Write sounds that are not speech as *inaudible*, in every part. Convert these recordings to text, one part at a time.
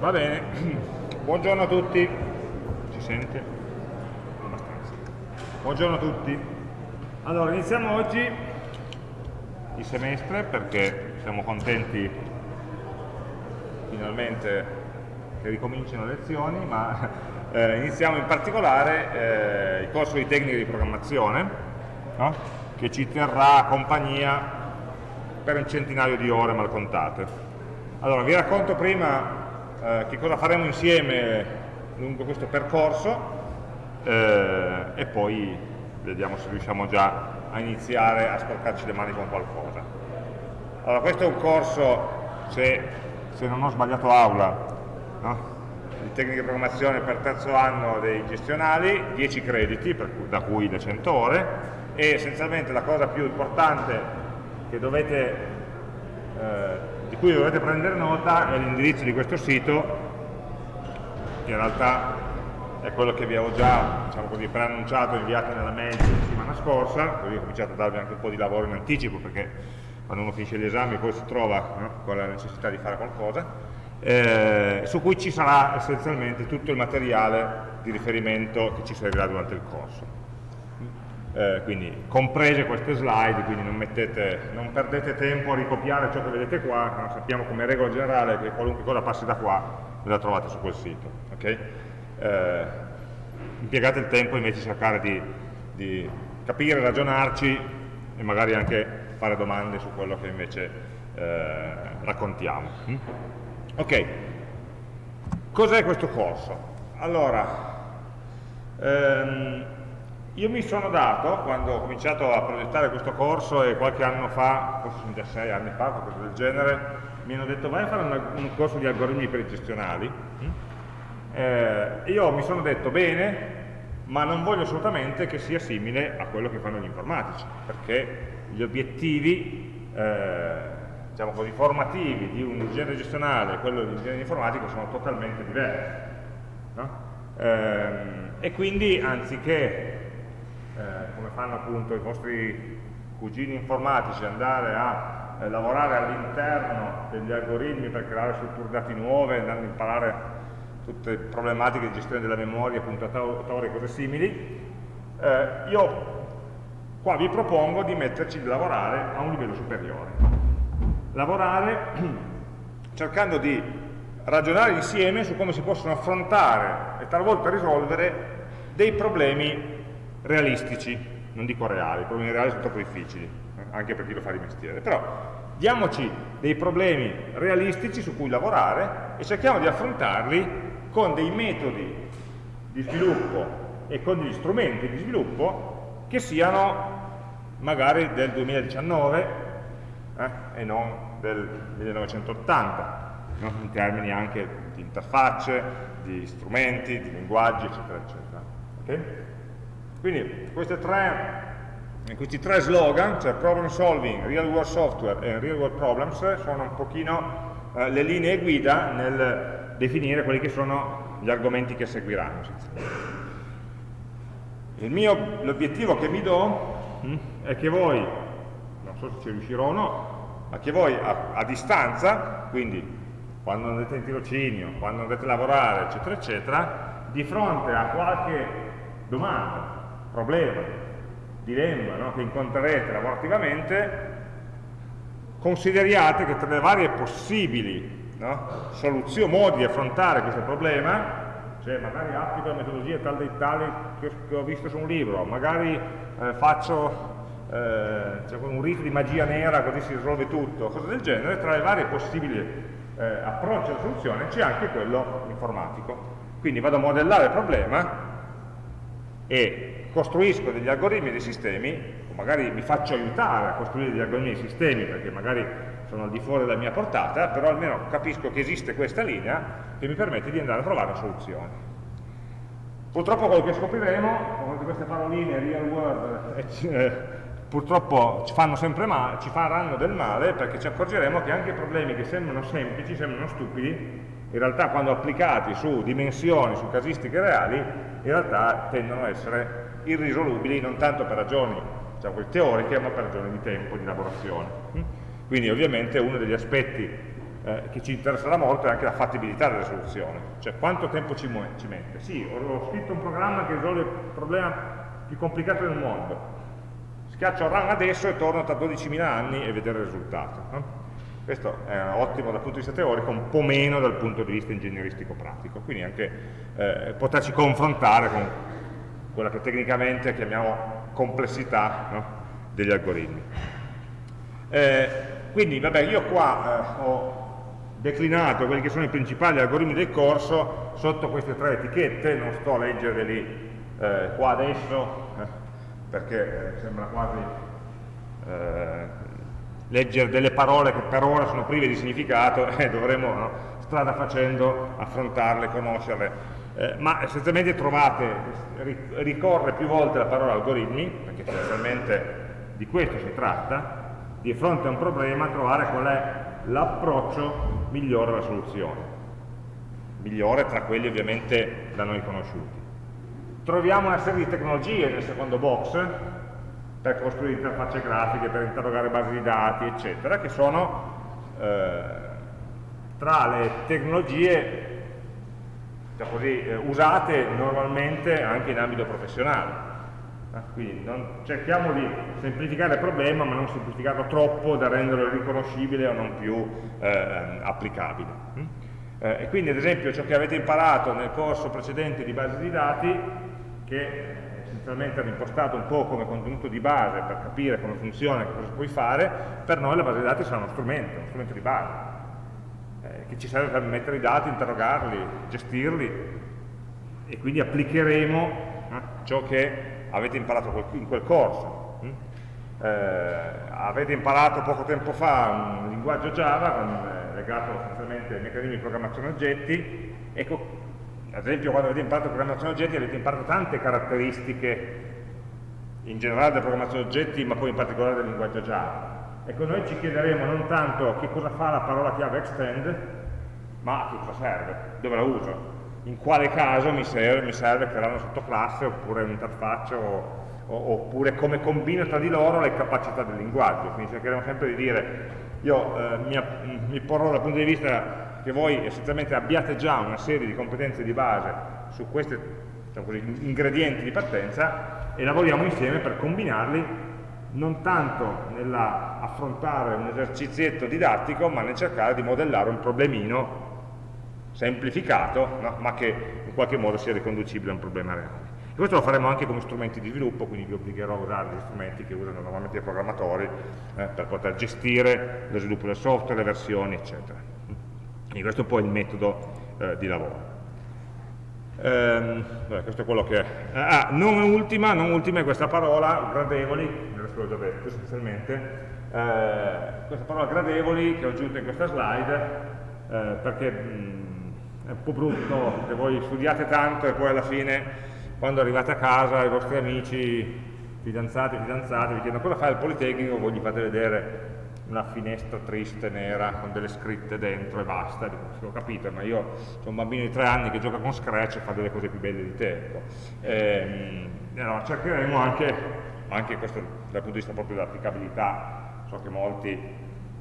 Va bene, buongiorno a tutti. Ci sente? Abbastanza. Buongiorno a tutti. Allora, iniziamo oggi il semestre perché siamo contenti finalmente che ricominciano le lezioni, ma *laughs* eh, iniziamo in particolare eh, il corso di tecniche di programmazione no? che ci terrà compagnia per un centinaio di ore mal contate. Allora, vi racconto prima eh, che cosa faremo insieme lungo questo percorso eh, e poi vediamo se riusciamo già a iniziare a sporcarci le mani con qualcosa. Allora, questo è un corso, se, se non ho sbagliato aula, no? di tecniche di programmazione per terzo anno dei gestionali, 10 crediti, cui, da cui le 100 ore, e essenzialmente la cosa più importante che dovete eh, di cui dovete prendere nota è l'indirizzo di questo sito, che in realtà è quello che vi avevo già diciamo così, preannunciato e inviato nella mail la settimana scorsa, così ho cominciato a darvi anche un po' di lavoro in anticipo, perché quando uno finisce gli esami poi si trova no, con la necessità di fare qualcosa, eh, su cui ci sarà essenzialmente tutto il materiale di riferimento che ci servirà durante il corso eh, quindi comprese queste slide, quindi non, mettete, non, perdete tempo a ricopiare ciò che vedete qua, sappiamo come regola generale che qualunque cosa passi da qua ve la trovate su quel sito. Okay? Eh, impiegate il tempo invece di cercare di, di, capire, ragionarci e magari anche fare domande su quello che invece eh, raccontiamo. Mm? Ok, cos'è questo corso? Allora, ehm, io mi sono dato, quando ho cominciato a progettare questo corso e qualche anno fa, forse sono già sei anni fa, qualcosa del genere, mi hanno detto vai a fare un, un corso di algoritmi per i gestionali. Eh, io mi sono detto bene, ma non voglio assolutamente che sia simile a quello che fanno gli informatici, perché gli obiettivi eh, diciamo così, formativi di un ingegnere gestionale e quello di un ingegnere informatico sono totalmente diversi. No? Eh, e quindi anziché eh, come fanno appunto i vostri cugini informatici, andare a eh, lavorare all'interno degli algoritmi per creare strutture dati nuove, andando a imparare tutte le problematiche di gestione della memoria, puntatori e cose simili, eh, io qua vi propongo di metterci di lavorare a un livello superiore. Lavorare *clears throat* cercando di ragionare insieme su come si possono affrontare e talvolta risolvere dei problemi realistici, non dico reali, i problemi reali sono troppo difficili, eh, anche per chi lo fa di mestiere, però diamoci dei problemi realistici su cui lavorare e cerchiamo di affrontarli con dei metodi di sviluppo e con degli strumenti di sviluppo che siano magari del 2019 eh, e non del 1980, no? in termini anche di interfacce, di strumenti, di linguaggi, eccetera, eccetera. Okay? Quindi tre, questi tre slogan, cioè problem solving, real world software e real world problems, sono un pochino eh, le linee guida nel definire quelli che sono gli argomenti che seguiranno. L'obiettivo che mi do hm, è che voi, non so se ci riuscirò o no, ma che voi a, a distanza, quindi quando andate in tirocinio, quando andate a lavorare, eccetera, eccetera, di fronte a qualche domanda problema, dilemma no, che incontrerete lavorativamente, consideriate che tra le varie possibili no, soluzioni, modi di affrontare questo problema, cioè magari applico la metodologia tal dei tali che, ho visto su un libro, magari eh, faccio eh, cioè un rito di magia nera così si risolve tutto, cose del genere, tra le varie possibili eh, approcci alla soluzione c'è anche quello informatico. Quindi vado a modellare il problema e costruisco degli algoritmi e dei sistemi, o magari mi faccio aiutare a costruire degli algoritmi e dei sistemi perché magari sono al di fuori della mia portata, però almeno capisco che esiste questa linea che mi permette di andare a trovare una soluzione. Purtroppo quello che scopriremo, con queste paroline real world, eh, eh, purtroppo ci male, ci faranno del male perché ci accorgeremo che anche problemi che sembrano semplici, sembrano stupidi, in realtà quando applicati su dimensioni, su casistiche reali, in realtà tendono a essere irrisolubili non tanto per ragioni diciamo, teoriche ma per ragioni di tempo, di lavorazione. Quindi ovviamente uno degli aspetti eh, che ci interesserà molto è anche la fattibilità delle soluzioni, cioè quanto tempo ci, ci mette. Sì, ho, ho, scritto un programma che risolve il problema più complicato del mondo, schiaccio run adesso e torno tra 12.000 anni e vedere il risultato. No? Questo è ottimo dal punto di vista teorico, un po' meno dal punto di vista ingegneristico pratico, quindi anche eh, poterci confrontare con quella che tecnicamente chiamiamo complessità no? degli algoritmi. Eh, quindi, vabbè, io qua eh, ho declinato quelli che sono i principali algoritmi del corso sotto queste tre etichette, non sto a leggerveli eh, qua adesso, eh, perché eh, sembra quasi eh, leggere delle parole che per ora sono prive di significato *laughs* e dovremo no, strada facendo affrontarle, conoscerle. Eh, ma essenzialmente trovate, ricorre più volte la parola algoritmi, perché essenzialmente di questo si tratta, di fronte a un problema trovare qual è l'approccio migliore alla soluzione, migliore tra quelli ovviamente da noi conosciuti. Troviamo una serie di tecnologie nel secondo box per costruire interfacce grafiche, per interrogare basi di dati, eccetera, che sono eh, tra le tecnologie così, eh, usate normalmente anche in ambito professionale Ah, quindi non, cerchiamo di semplificare il problema ma non semplificarlo troppo da renderlo riconoscibile o non più eh, applicabile. Mm? Eh, e quindi ad esempio ciò che avete imparato nel corso precedente di base di dati, che essenzialmente era impostato un po' come contenuto di base per capire come funziona e cosa puoi fare, per noi la base di dati sarà uno strumento, uno strumento di base, eh, che ci serve per mettere i dati, interrogarli, gestirli e quindi applicheremo eh, ciò che avete imparato in quel corso. Mm? Eh, avete imparato poco tempo fa un linguaggio Java eh, legato essenzialmente ai meccanismi di programmazione oggetti. Ecco, ad esempio quando avete imparato programmazione oggetti avete imparato tante caratteristiche in generale della programmazione oggetti, ma poi in particolare del linguaggio Java. Ecco, noi ci chiederemo non tanto che cosa fa la parola chiave extend, ma a che cosa serve, dove la uso in quale caso mi serve, mi serve creare una sottoclasse oppure un'interfaccia oppure come combino tra di loro le capacità del linguaggio. Quindi cercheremo sempre di dire, io eh, mi, mi, porrò dal punto di vista che voi essenzialmente abbiate già una serie di competenze di base su questi diciamo così, ingredienti di partenza e lavoriamo insieme per combinarli non tanto nell'affrontare un esercizietto didattico, ma nel cercare di modellare un problemino semplificato, no? ma che in qualche modo sia riconducibile a un problema reale. E questo lo faremo anche come strumenti di sviluppo, quindi vi obbligherò a usare gli strumenti che usano normalmente i programmatori eh, per poter gestire lo sviluppo del software, le versioni, eccetera. Quindi questo è un po' il metodo eh, di lavoro. Ehm, beh, questo è quello che è. Ah, non ultima, non ultima è questa parola, gradevoli, adesso l'ho già detto essenzialmente, eh, questa parola gradevoli che ho aggiunto in questa slide, eh, perché mh, è un po' brutto che voi studiate tanto e poi alla fine quando arrivate a casa i vostri amici, fidanzati, fidanzati vi chiedono cosa fai al Politecnico, voi gli fate vedere una finestra triste, nera, con delle scritte dentro e basta, dico, sì, ho capito, ma io sono un bambino di tre anni che gioca con Scratch e fa delle cose più belle di te. Ecco. E, ehm, allora, cercheremo anche, anche questo dal punto di vista proprio dell'applicabilità, so che molti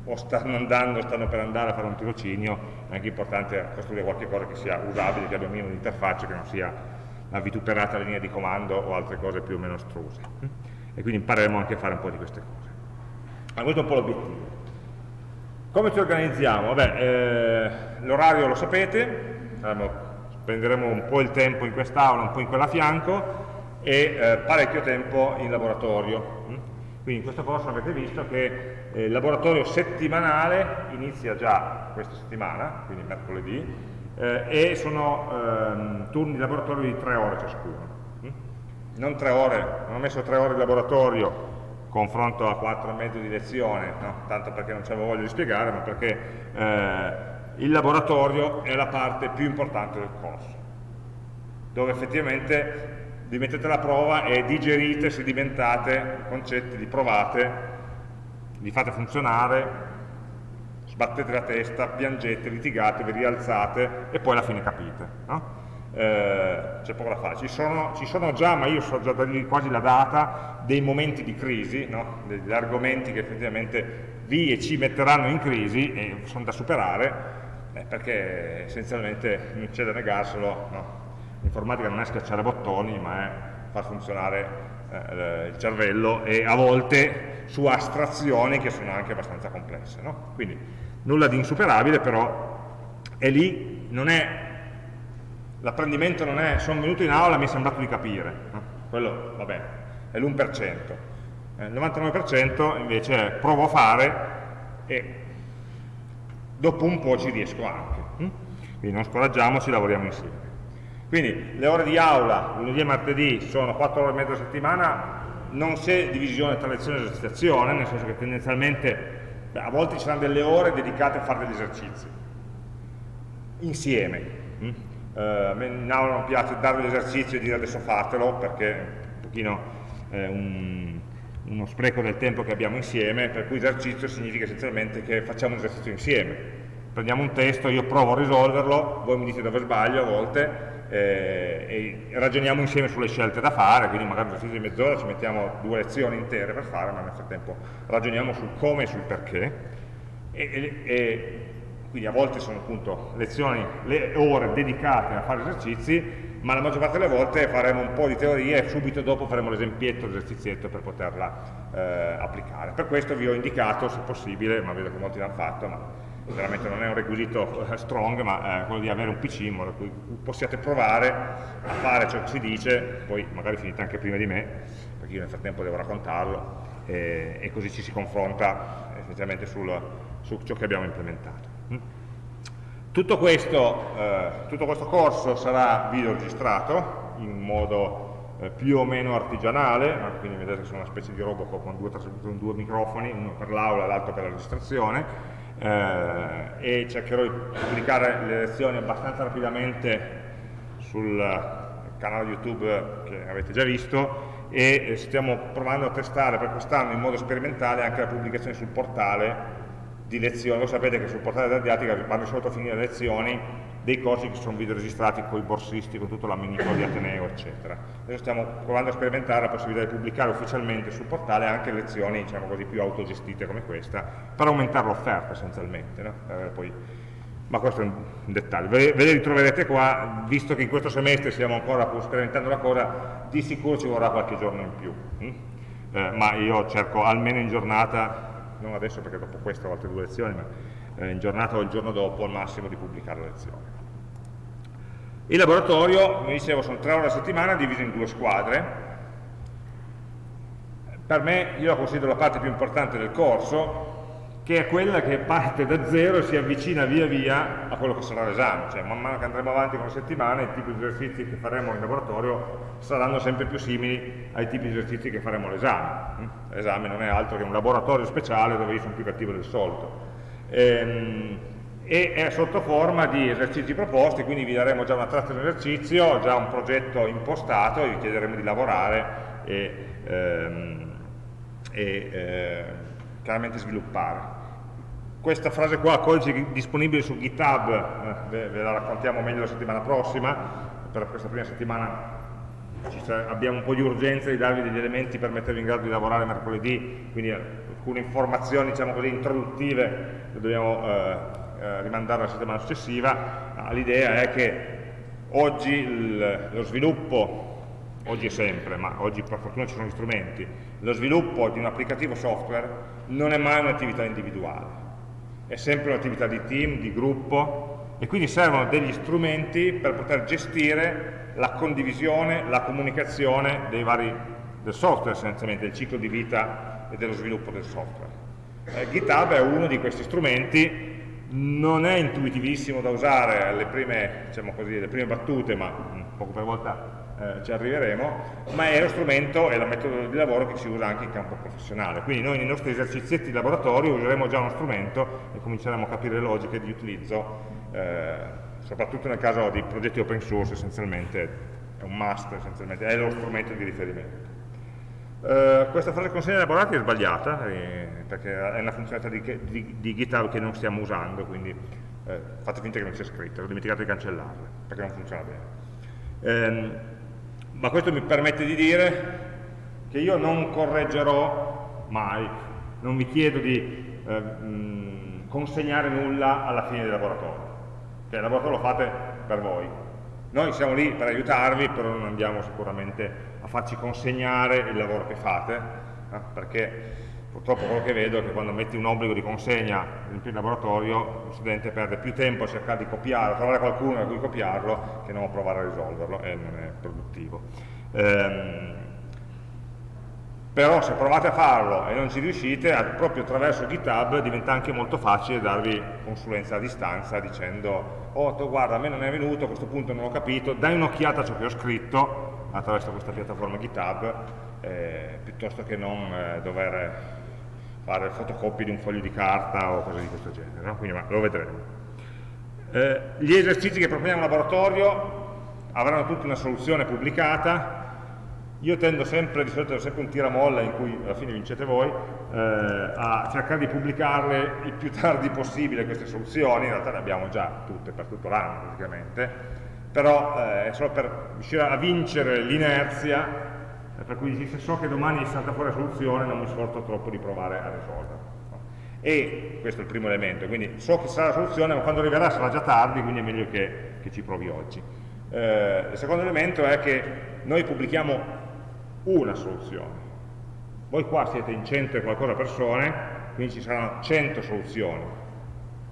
o stanno andando, stanno per andare a fare un tirocinio, è anche importante costruire qualche cosa che sia usabile, che abbia un minimo di interfaccia, che non sia la vituperata linea di comando o altre cose più o meno struse. E quindi impareremo anche a fare un po' di queste cose. Ma questo è un po' l'obiettivo. Come ci organizziamo? eh, L'orario lo sapete, spenderemo un po' il tempo in quest'aula, un po' in quella a fianco e eh, parecchio tempo in laboratorio. Quindi in questo corso avete visto che eh, il laboratorio settimanale inizia già questa settimana, quindi mercoledì, eh, e sono ehm, turni di laboratorio di tre ore ciascuno. Mm? Non tre ore, non ho messo tre ore di laboratorio confronto a quattro e mezzo di lezione, no? tanto perché non c'avevo voglia di spiegare, ma perché eh, il laboratorio è la parte più importante del corso, dove effettivamente vi mettete alla prova e digerite, sedimentate concetti, li provate li fate funzionare, sbattete la testa, piangete, litigate, vi rialzate e poi alla fine capite. No? eh, c'è poco da fare. Ci sono, ci sono, già, ma io so già da lì quasi la data, dei momenti di crisi, no? degli argomenti che effettivamente vi e ci metteranno in crisi e sono da superare, eh, perché essenzialmente non c'è da negarselo, no? l'informatica non è schiacciare bottoni, ma è far funzionare eh, il cervello e a volte su astrazioni che sono anche abbastanza complesse. No? Quindi nulla di insuperabile, però è lì, l'apprendimento non è sono venuto in aula e mi è sembrato di capire, no? quello vabbè, è l'1%, eh, il 99% invece è provo a fare e dopo un po' ci riesco anche. Hm? Quindi non scoraggiamoci, lavoriamo insieme. Quindi le ore di aula, lunedì e martedì, sono 4 ore e mezza a settimana, non c'è divisione tra lezione e esercitazione, nel senso che tendenzialmente beh, a volte ci saranno delle ore dedicate a fare degli esercizi, insieme. Hm? eh, in aula non piace dare l'esercizio e dire adesso fatelo perché è un pochino eh, un, uno spreco del tempo che abbiamo insieme, per cui esercizio significa essenzialmente che facciamo un esercizio insieme. Prendiamo un testo, io provo a risolverlo, voi mi dite dove sbaglio a volte, eh, e ragioniamo insieme sulle scelte da fare, quindi magari un esercizio di mezz'ora ci mettiamo due lezioni intere per fare, ma nel frattempo ragioniamo sul come e sul perché. E, e, e quindi a volte sono appunto lezioni, le ore dedicate a fare esercizi, ma la maggior parte delle volte faremo un po' di teoria e subito dopo faremo l'esempietto, l'esercizietto per poterla eh, applicare. Per questo vi ho indicato, se possibile, ma vedo che molti l'hanno fatto, ma veramente non è un requisito eh, strong, ma eh, quello di avere un PC in modo che possiate provare a fare ciò che si dice, poi magari finite anche prima di me, perché io nel frattempo devo raccontarlo, e, e così ci si confronta essenzialmente sul, su ciò che abbiamo implementato. Tutto questo, eh, tutto questo, corso sarà video registrato in modo eh, più o meno artigianale, quindi vedete che sono una specie di Robocop con due, due microfoni, uno per l'aula e l'altro per la registrazione, eh, e cercherò di pubblicare le lezioni abbastanza rapidamente sul canale YouTube che avete già visto e eh, stiamo provando a testare per quest'anno in modo sperimentale anche la pubblicazione sul portale di lezioni, voi sapete che sul portale della didattica quando sono a finire le lezioni dei corsi che sono video registrati con i borsisti, con tutto l'amministro di Ateneo, eccetera. Adesso stiamo provando a sperimentare la possibilità di pubblicare ufficialmente sul portale anche lezioni, diciamo così, più autogestite come questa, per aumentare l'offerta essenzialmente. No? Eh, poi, ma questo è un dettaglio. Ve, ve le ritroverete qua, visto che in questo semestre stiamo ancora sperimentando la cosa, di sicuro ci vorrà qualche giorno in più. Hm? Eh, ma io cerco almeno in giornata non adesso perché dopo questo ho altre due lezioni, ma eh, in giornata o il giorno dopo al massimo di pubblicare la lezione. Il laboratorio, come dicevo, sono tre ore a settimana divise in due squadre. Per me, io la considero la parte più importante del corso, che è quella che parte da zero e si avvicina via via a quello che sarà l'esame, cioè man mano che andremo avanti con le settimane i tipi di esercizi che faremo in laboratorio saranno sempre più simili ai tipi di esercizi che faremo all'esame. L'esame non è altro che un laboratorio speciale dove io sono più cattivo del solito. Ehm, e è sotto forma di esercizi proposti, quindi vi daremo già una traccia di esercizio, già un progetto impostato e vi chiederemo di lavorare e, ehm, e eh, chiaramente sviluppare. Questa frase qua, codice disponibile su GitHub, eh, ve, la raccontiamo meglio la settimana prossima, per questa prima settimana abbiamo un po' di urgenza di darvi degli elementi per mettervi in grado di lavorare mercoledì, quindi alcune informazioni diciamo così, introduttive le dobbiamo eh, eh, rimandare alla settimana successiva. L'idea è che oggi il, lo sviluppo, oggi è sempre, ma oggi per fortuna ci sono gli strumenti, lo sviluppo di un applicativo software non è mai un'attività individuale è sempre un'attività di team, di gruppo e quindi servono degli strumenti per poter gestire la condivisione, la comunicazione dei vari, del software essenzialmente, del ciclo di vita e dello sviluppo del software. Eh, GitHub è uno di questi strumenti, non è intuitivissimo da usare alle prime, diciamo così, prime battute, ma poco per volta eh, ci arriveremo, ma è lo strumento e la metodo di lavoro che si usa anche in campo professionale. Quindi noi nei nostri esercizietti di laboratorio useremo già uno strumento e cominceremo a capire le logiche di utilizzo, eh, soprattutto nel caso di progetti open source essenzialmente, è un must essenzialmente, è lo strumento di riferimento. Uh, questa frase consegna elaborati è sbagliata eh, perché è una funzionalità di, di, di, GitHub che non stiamo usando quindi eh, fate finta che non sia scritta, ho dimenticato di cancellarla perché non funziona bene Ehm, ma questo mi permette di dire che io non correggerò mai, non vi chiedo di eh, consegnare nulla alla fine del laboratorio, cioè il laboratorio lo fate per voi. Noi siamo lì per aiutarvi, però non andiamo sicuramente a farci consegnare il lavoro che fate, eh, perché purtroppo quello che vedo è che quando metti un obbligo di consegna in laboratorio lo studente perde più tempo a cercare di copiarlo, trovare qualcuno a cui copiarlo che non a provare a risolverlo e non è produttivo. Ehm, però se provate a farlo e non ci riuscite, proprio attraverso GitHub diventa anche molto facile darvi consulenza a distanza dicendo oh tu, guarda a me non è venuto, a questo punto non ho capito, dai un'occhiata a ciò che ho scritto attraverso questa piattaforma GitHub eh, piuttosto che non eh, dover fare fotocopie di un foglio di carta o cose di questo genere, no? quindi ma, lo vedremo. Eh, gli esercizi che proponiamo in laboratorio avranno tutti una soluzione pubblicata, io tendo sempre, di solito sempre un tiramolla in cui alla fine vincete voi, eh, a cercare di pubblicarle il più tardi possibile queste soluzioni, in realtà ne abbiamo già tutte per tutto l'anno praticamente, però eh, è solo per riuscire a vincere l'inerzia eh, per cui se so che domani salta fuori la soluzione non mi sforzo troppo di provare a risolverla. E questo è il primo elemento, quindi so che sarà la soluzione, ma quando arriverà sarà già tardi, quindi è meglio che, che ci provi oggi. Eh, il secondo elemento è che noi pubblichiamo una soluzione. Voi qua siete in 100 e qualcosa persone, quindi ci saranno 100 soluzioni,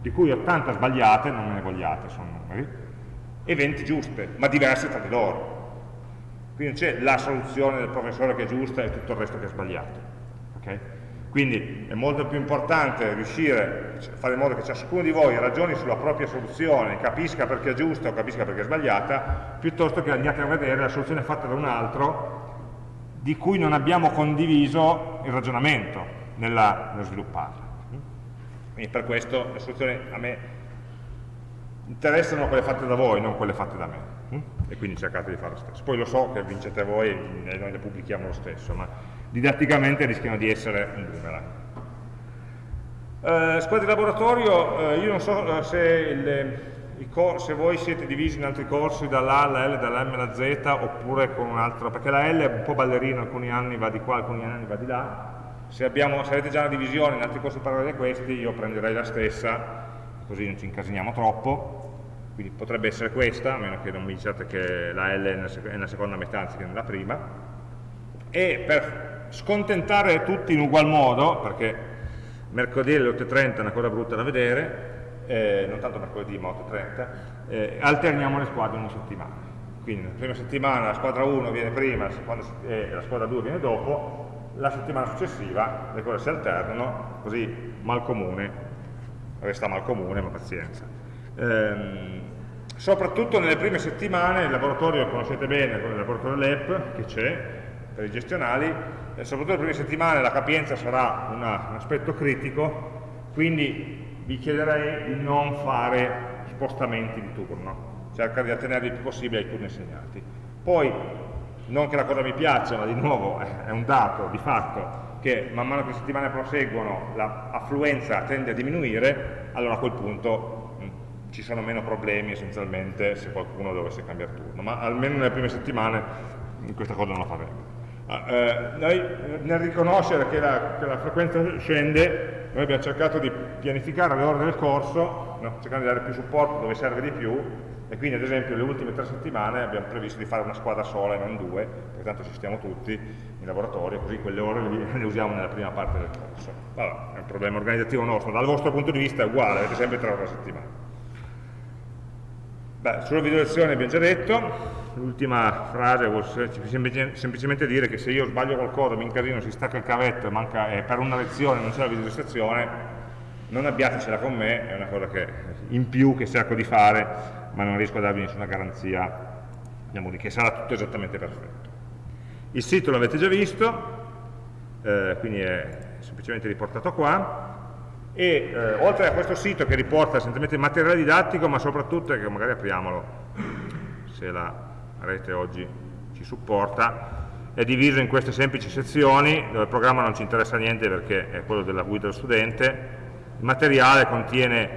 di cui 80 sbagliate, non me ne vogliate, sono numeri, e 20 giuste, ma diverse tra di loro quindi c'è la soluzione del professore che è giusta e tutto il resto che è sbagliato. Okay? Quindi è molto più importante riuscire a fare in modo che ciascuno di voi ragioni sulla propria soluzione, capisca perché è giusta o capisca perché è sbagliata, piuttosto che andiate a vedere la soluzione fatta da un altro di cui non abbiamo condiviso il ragionamento nella, nello svilupparla. Quindi per questo le soluzioni a me interessano quelle fatte da voi, non quelle fatte da me e quindi cercate di fare lo stesso. Poi lo so che vincete voi e noi le pubblichiamo lo stesso, ma didatticamente rischiano di essere un boomerang. Eh, squadre di laboratorio, eh, io non so eh, se, il, se, voi siete divisi in altri corsi dall'A alla L, dalla M alla Z, oppure con un altro, perché la L è un po' ballerina, alcuni anni va di qua, alcuni anni va di là. Se, abbiamo, se avete già una divisione in altri corsi paralleli a questi, io prenderei la stessa, così non ci incasiniamo troppo, quindi potrebbe essere questa, a meno che non mi diciate che la L è nella seconda metà anziché nella prima, e per scontentare tutti in ugual modo, perché mercoledì alle 8.30 è una cosa brutta da vedere, eh, non tanto mercoledì ma 8.30, eh, alterniamo le squadre in una settimana. Quindi la prima settimana la squadra 1 viene prima e eh, la squadra 2 viene dopo, la settimana successiva le cose si alternano, così mal comune, resta mal comune ma pazienza. Ehm, soprattutto nelle prime settimane, il laboratorio conoscete bene, il laboratorio LEP che c'è per i gestionali, eh, soprattutto nelle prime settimane la capienza sarà una, un aspetto critico, quindi vi chiederei di non fare spostamenti di turno, cercare di attenervi il più possibile ai turni assegnati. Poi, non che la cosa mi piaccia, ma di nuovo è un dato di fatto che man mano che le settimane proseguono l'affluenza tende a diminuire, allora a quel punto ci sono meno problemi essenzialmente se qualcuno dovesse cambiare turno, ma almeno nelle prime settimane questa cosa non la faremo. Ah, eh, noi nel riconoscere che la, che la, frequenza scende, noi abbiamo cercato di pianificare le ore del corso, no? cercando di dare più supporto dove serve di più, e quindi ad esempio le ultime tre settimane abbiamo previsto di fare una squadra sola e non due, perché tanto ci stiamo tutti in laboratorio, così quelle ore le usiamo nella prima parte del corso. Allora, è un problema organizzativo nostro, dal vostro punto di vista è uguale, avete sempre tre ore a settimana. Beh, sulla video lezione abbiamo già detto, l'ultima frase vuol semplicemente dire che se io sbaglio qualcosa, mi incasino, si stacca il cavetto manca, e per una lezione non c'è la visualizzazione, non abbiatecela con me, è una cosa che, in più che cerco di fare, ma non riesco a darvi nessuna garanzia diciamo, che sarà tutto esattamente perfetto. Il sito l'avete già visto, eh, quindi è semplicemente riportato qua, e eh, oltre a questo sito che riporta essenzialmente materiale didattico ma soprattutto, che magari apriamolo se la rete oggi ci supporta è diviso in queste semplici sezioni dove il programma non ci interessa niente perché è quello della guida dello studente. Il materiale contiene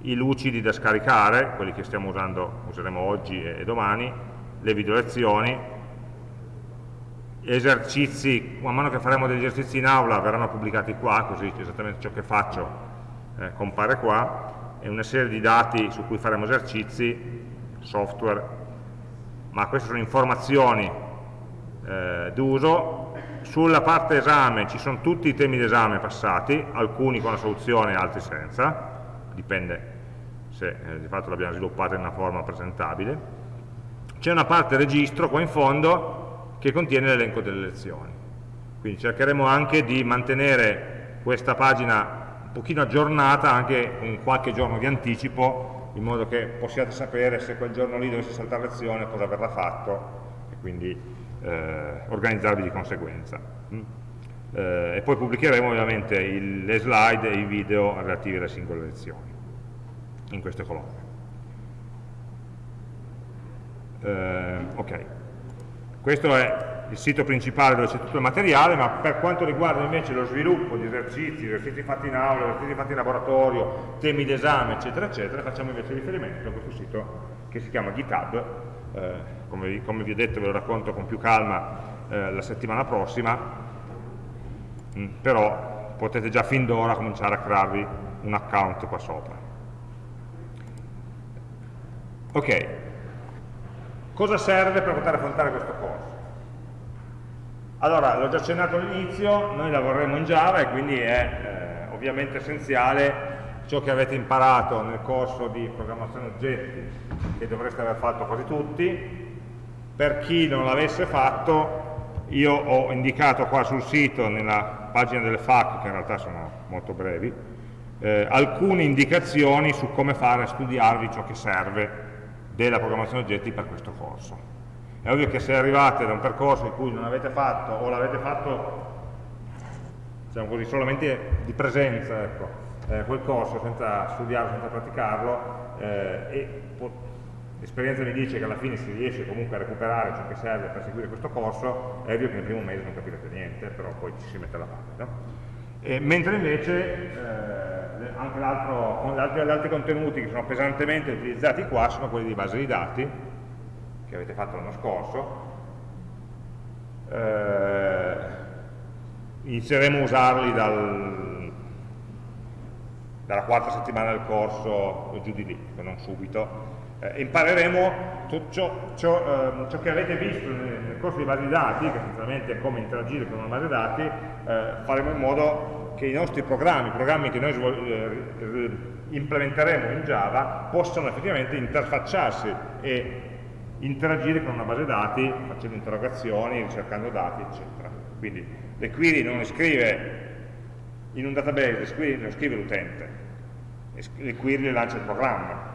i lucidi da scaricare quelli che stiamo usando, useremo oggi e domani le video lezioni, esercizi, man mano che faremo degli esercizi in aula verranno pubblicati qua, così esattamente ciò che faccio eh, compare qua, e una serie di dati su cui faremo esercizi, software, ma queste sono informazioni eh, d'uso. Sulla parte esame ci sono tutti i temi d'esame passati, alcuni con la soluzione, altri senza, dipende se eh, di fatto l'abbiamo sviluppata in una forma presentabile. C'è una parte registro qua in fondo che contiene l'elenco delle lezioni. Quindi cercheremo anche di mantenere questa pagina un pochino aggiornata anche con qualche giorno di anticipo in modo che possiate sapere se quel giorno lì dovesse saltare lezione cosa verrà fatto e quindi eh, organizzarvi di conseguenza. Mm. Eh, e poi pubblicheremo ovviamente il, le slide e i video relativi alle singole lezioni in queste colonne. Eh, ok, questo è il sito principale dove c'è tutto il materiale, ma per quanto riguarda invece lo sviluppo di esercizi, esercizi fatti in aula, esercizi fatti in laboratorio, temi d'esame, eccetera, eccetera, facciamo invece riferimento a questo sito che si chiama GitHub, eh, come, vi, come, vi, ho detto ve lo racconto con più calma eh, la settimana prossima, mm, però potete già fin d'ora cominciare a crearvi un account qua sopra. Ok, cosa serve per poter affrontare questo corso? Allora, l'ho già accennato all'inizio, noi lavoreremo in Java e quindi è eh, ovviamente essenziale ciò che avete imparato nel corso di programmazione oggetti, che dovreste aver fatto quasi tutti. Per chi non l'avesse fatto, io ho indicato qua sul sito, nella pagina delle FAQ, che in realtà sono molto brevi, eh, alcune indicazioni su come fare a studiarvi ciò che serve della programmazione oggetti per questo corso. È ovvio che se arrivate da un percorso in cui non avete fatto o l'avete fatto diciamo così, solamente di presenza ecco, eh, quel corso senza studiarlo, senza praticarlo eh, e l'esperienza mi dice che alla fine si riesce comunque a recuperare ciò che serve per seguire questo corso, è ovvio che nel primo mese non capirete niente, però poi ci si mette alla parte. No? E, mentre invece eh, anche gli altri, altri contenuti che sono pesantemente utilizzati qua sono quelli di base di dati, che avete fatto l'anno scorso, eh, inizieremo a usarli dal, dalla quarta settimana del corso o giù di lì, non subito, eh, impareremo ciò, ciò, eh, ciò, che avete visto nel, nel, corso di base di dati, che essenzialmente è come interagire con una base di dati, eh, faremo in modo che i nostri programmi, i programmi che noi eh, implementeremo in Java, possano effettivamente interfacciarsi e interagire con una base dati facendo interrogazioni, ricercando dati, eccetera. Quindi le query non le scrive in un database, le, scrive l'utente, le query le lancia il programma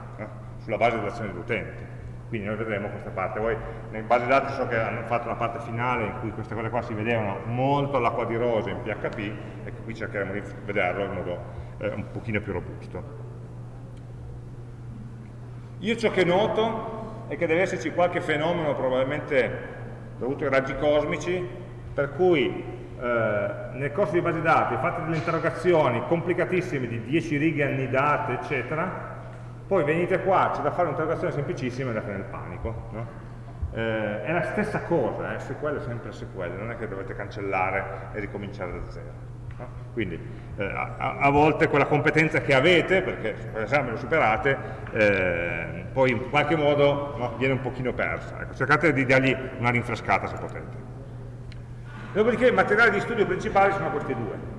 sulla base dell'azione dell'utente. Quindi noi vedremo questa parte. Voi nelle base dati so che hanno fatto una parte finale in cui queste cose qua si vedevano molto all'acqua di rose in PHP, ecco qui cercheremo di vederlo in modo eh, un pochino più robusto. Io ciò che noto è che deve esserci qualche fenomeno probabilmente dovuto ai raggi cosmici per cui eh, nel corso di base dati fate delle interrogazioni complicatissime di 10 righe annidate eccetera poi venite qua, c'è da fare un'interrogazione semplicissima e andate nel panico no? eh, è la stessa cosa, eh? SQL è sempre SQL non è che dovete cancellare e ricominciare da zero quindi eh, a, a, volte quella competenza che avete, perché l'esame lo superate, eh, poi in qualche modo no, viene un pochino persa. Ecco, cercate di dargli una rinfrescata se potete. Dopodiché i materiali di studio principali sono questi due.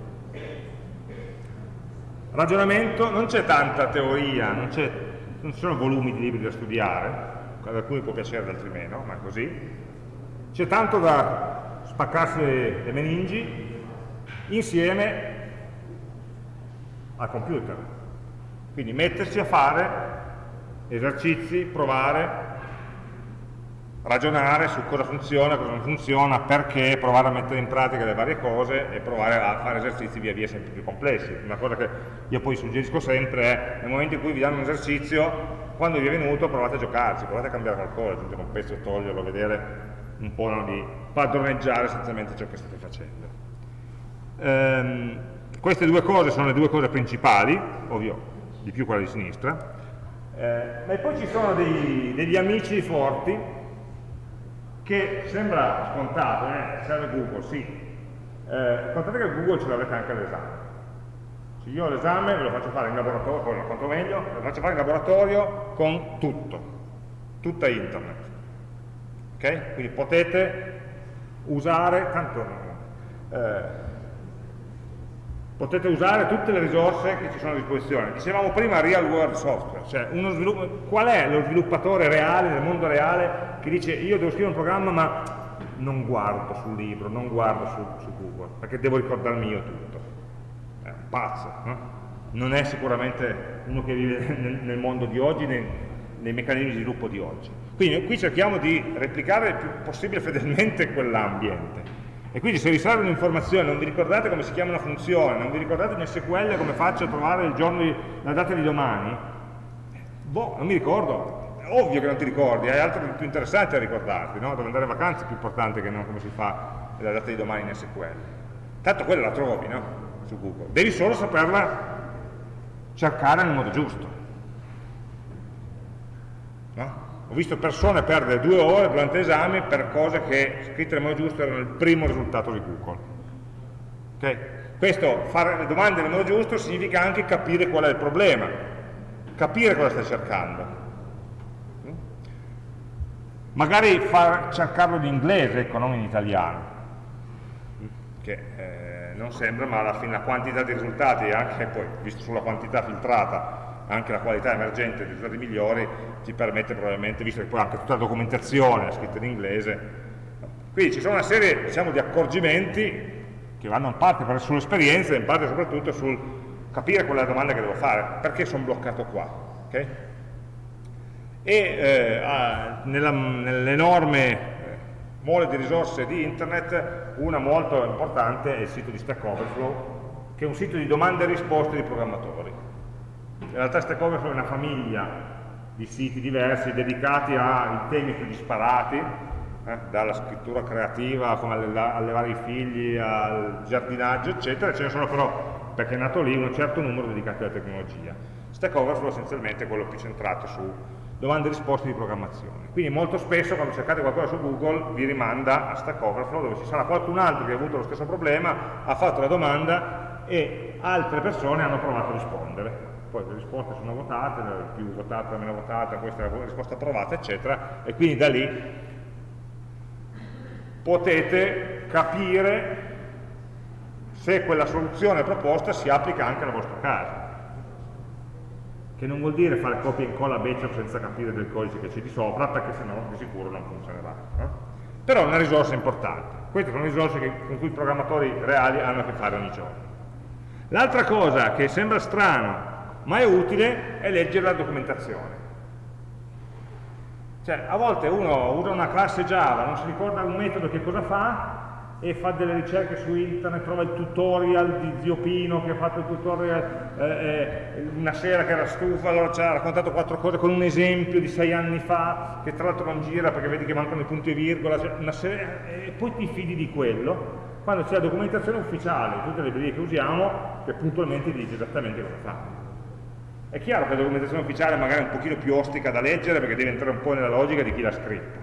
Ragionamento, non c'è tanta teoria, non, non ci sono volumi di libri da studiare, ad alcuni può piacere, ad altri meno, ma è così. C'è tanto da spaccarsi le meningi insieme al computer. Quindi mettersi a fare esercizi, provare, ragionare su cosa funziona, cosa non funziona, perché, provare a mettere in pratica le varie cose e provare a fare esercizi via via sempre più complessi. Una cosa che io poi suggerisco sempre è, nel momento in cui vi danno un esercizio, quando vi è venuto provate a giocarci, provate a cambiare qualcosa, aggiungere un pezzo, toglierlo, vedere un po' no, di padroneggiare essenzialmente ciò che state facendo. Ehm, queste due cose sono le due cose principali, ovvio di più quella di sinistra, eh, ma poi ci sono dei, degli amici forti che sembra scontato, eh? serve Google, sì. Eh, contate che Google ce l'avete anche all'esame. Cioè io l'esame ve lo faccio fare in laboratorio, poi quanto meglio, ve lo faccio fare in laboratorio con tutto, tutta internet. Ok? Quindi potete usare, tanto eh, potete usare tutte le risorse che ci sono a disposizione. Dicevamo prima real world software, cioè qual è lo sviluppatore reale, nel mondo reale, che dice io devo scrivere un programma ma non guardo sul libro, non guardo su, su Google, perché devo ricordarmi io tutto. È un pazzo, no? non è sicuramente uno che vive *laughs* nel, nel mondo di oggi, nei, nei meccanismi di sviluppo di oggi. Quindi qui cerchiamo di replicare il più possibile fedelmente *laughs* quell'ambiente e quindi se vi serve un'informazione, non vi ricordate come si chiama una funzione, non vi ricordate in SQL come faccio a trovare di, la data di domani, boh, non mi ricordo. È ovvio che non ti ricordi, hai altro più interessante a ricordarti, no? Dove andare in vacanza è più importante che non come si fa la data di domani in SQL. Tanto quella la trovi, no? Su Google. Devi solo saperla cercare nel modo giusto. No? Ho visto persone perdere due ore durante l'esame per cose che scritte nel modo giusto erano il primo risultato di Google. Okay? Questo, fare le domande nel modo giusto, significa anche capire qual è il problema, capire cosa stai cercando. Magari far, cercarlo in inglese, ecco, non in italiano, che eh, non sembra, ma alla fine la quantità di risultati, anche poi, visto sulla quantità filtrata, anche la qualità emergente dei risultati migliori ti permette probabilmente, visto che poi anche tutta la documentazione è scritta in inglese, quindi ci sono una serie diciamo, di accorgimenti che vanno in parte sull'esperienza e in parte soprattutto sul capire qual è la domanda che devo fare, perché sono bloccato qua. Okay? E eh, nell'enorme eh, mole di risorse di internet, una molto importante è il sito di Stack Overflow, che è un sito di domande e risposte di programmatori realtà Stack Overflow è una famiglia di siti diversi dedicati ai temi più disparati, eh, dalla scrittura creativa, come allevare i figli, al giardinaggio, eccetera, ce ne sono però, perché è nato lì, un certo numero dedicati alla tecnologia. Stack Overflow essenzialmente è quello più centrato su domande e risposte di programmazione. Quindi molto spesso quando cercate qualcosa su Google vi rimanda a Stack Overflow dove ci sarà qualcun altro che ha avuto lo stesso problema, ha fatto la domanda e altre persone hanno provato a rispondere poi le risposte sono votate, la più votata, la meno votata, questa è la risposta approvata, eccetera, e quindi da lì potete capire se quella soluzione proposta si applica anche al vostro caso. Che non vuol dire fare copia e incolla Batch senza capire del codice che c'è di sopra, perché sennò di sicuro non funzionerà. No? Però è una risorsa importante. Queste sono risorse che, con cui i programmatori reali hanno a che fare ogni giorno. L'altra cosa che sembra strano ma è utile è leggere la documentazione. Cioè, a volte uno usa una classe Java, non si ricorda un metodo che cosa fa, e fa delle ricerche su internet, trova il tutorial di Zio Pino che ha fatto il tutorial eh, eh, una sera che era stufa, allora ci ha raccontato quattro cose con un esempio di sei anni fa, che tra l'altro non gira perché vedi che mancano i punti e virgola, cioè serie, e poi ti fidi di quello, quando c'è la documentazione ufficiale, tutte le librerie che usiamo, che puntualmente dice esattamente cosa fa. È chiaro che la documentazione ufficiale magari è un pochino più ostica da leggere perché deve entrare un po' nella logica di chi l'ha scritta.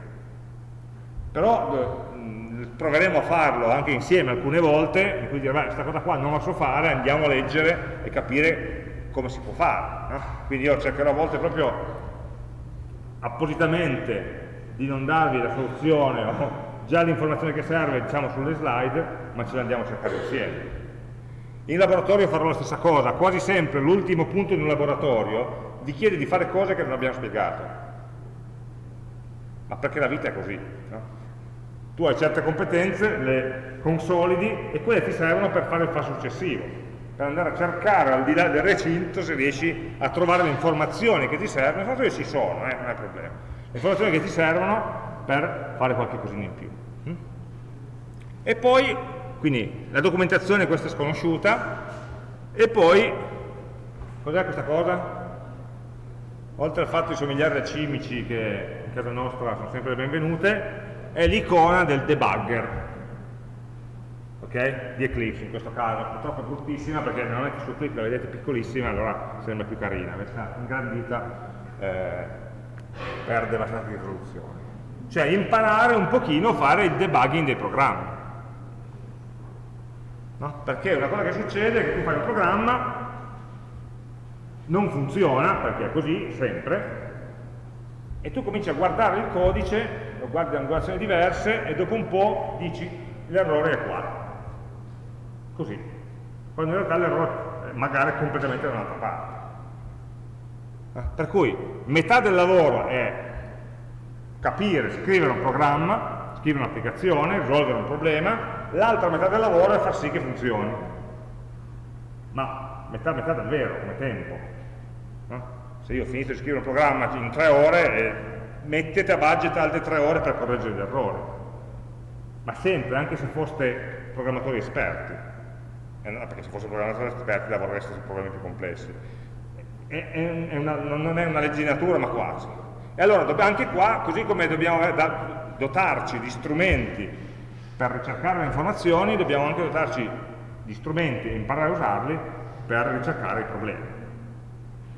Però eh, proveremo a farlo anche insieme alcune volte, in cui dire, questa cosa qua non la so fare, andiamo a leggere e capire come si può fare. No? Quindi io cercherò a volte proprio appositamente di non darvi la soluzione o già l'informazione che serve diciamo sulle slide, ma ce la andiamo a cercare insieme. In laboratorio farò la stessa cosa, quasi sempre l'ultimo punto di un laboratorio vi chiede di fare cose che non abbiamo spiegato. Ma perché la vita è così. No? Tu hai certe competenze, le consolidi e quelle ti servono per fare il passo successivo, per andare a cercare al di là del recinto se riesci a trovare le informazioni che ti servono, le informazioni ci sono, eh, non è problema, le informazioni che ti servono per fare qualche cosina in più. Hm? E poi quindi la documentazione questa è sconosciuta, e poi, cos'è questa cosa? Oltre al fatto di somigliare a cimici che in casa nostra sono sempre benvenute, è l'icona del debugger, ok? Di Eclipse in questo caso, purtroppo è bruttissima perché non è che su clip la vedete piccolissima, allora sembra più carina, questa ingrandita eh, perde di risoluzione. cioè imparare un pochino a fare il debugging dei programmi. No? Perché una cosa che succede è che tu fai un programma, non funziona, perché è così, sempre, e tu cominci a guardare il codice, lo guardi da angolazioni diverse, e dopo un po' dici l'errore è qua. Così. Quando in realtà l'errore magari è completamente da un'altra parte. Eh, per cui metà del lavoro è capire, scrivere un programma, scrivere un'applicazione, risolvere un problema, l'altra metà del lavoro è far sì che funzioni. Ma metà, metà davvero, come tempo. No? Se io ho finito di scrivere un programma in tre ore, eh, mettete a budget altre tre ore per correggere gli errori. Ma sempre, anche se foste programmatori esperti, eh, perché se foste programmatori esperti lavorereste su problemi più complessi. È, è una, non è una legge di natura, ma quasi. E allora anche qua, così come dobbiamo dotarci di strumenti per ricercare le informazioni, dobbiamo anche dotarci di strumenti e imparare a usarli per ricercare i problemi.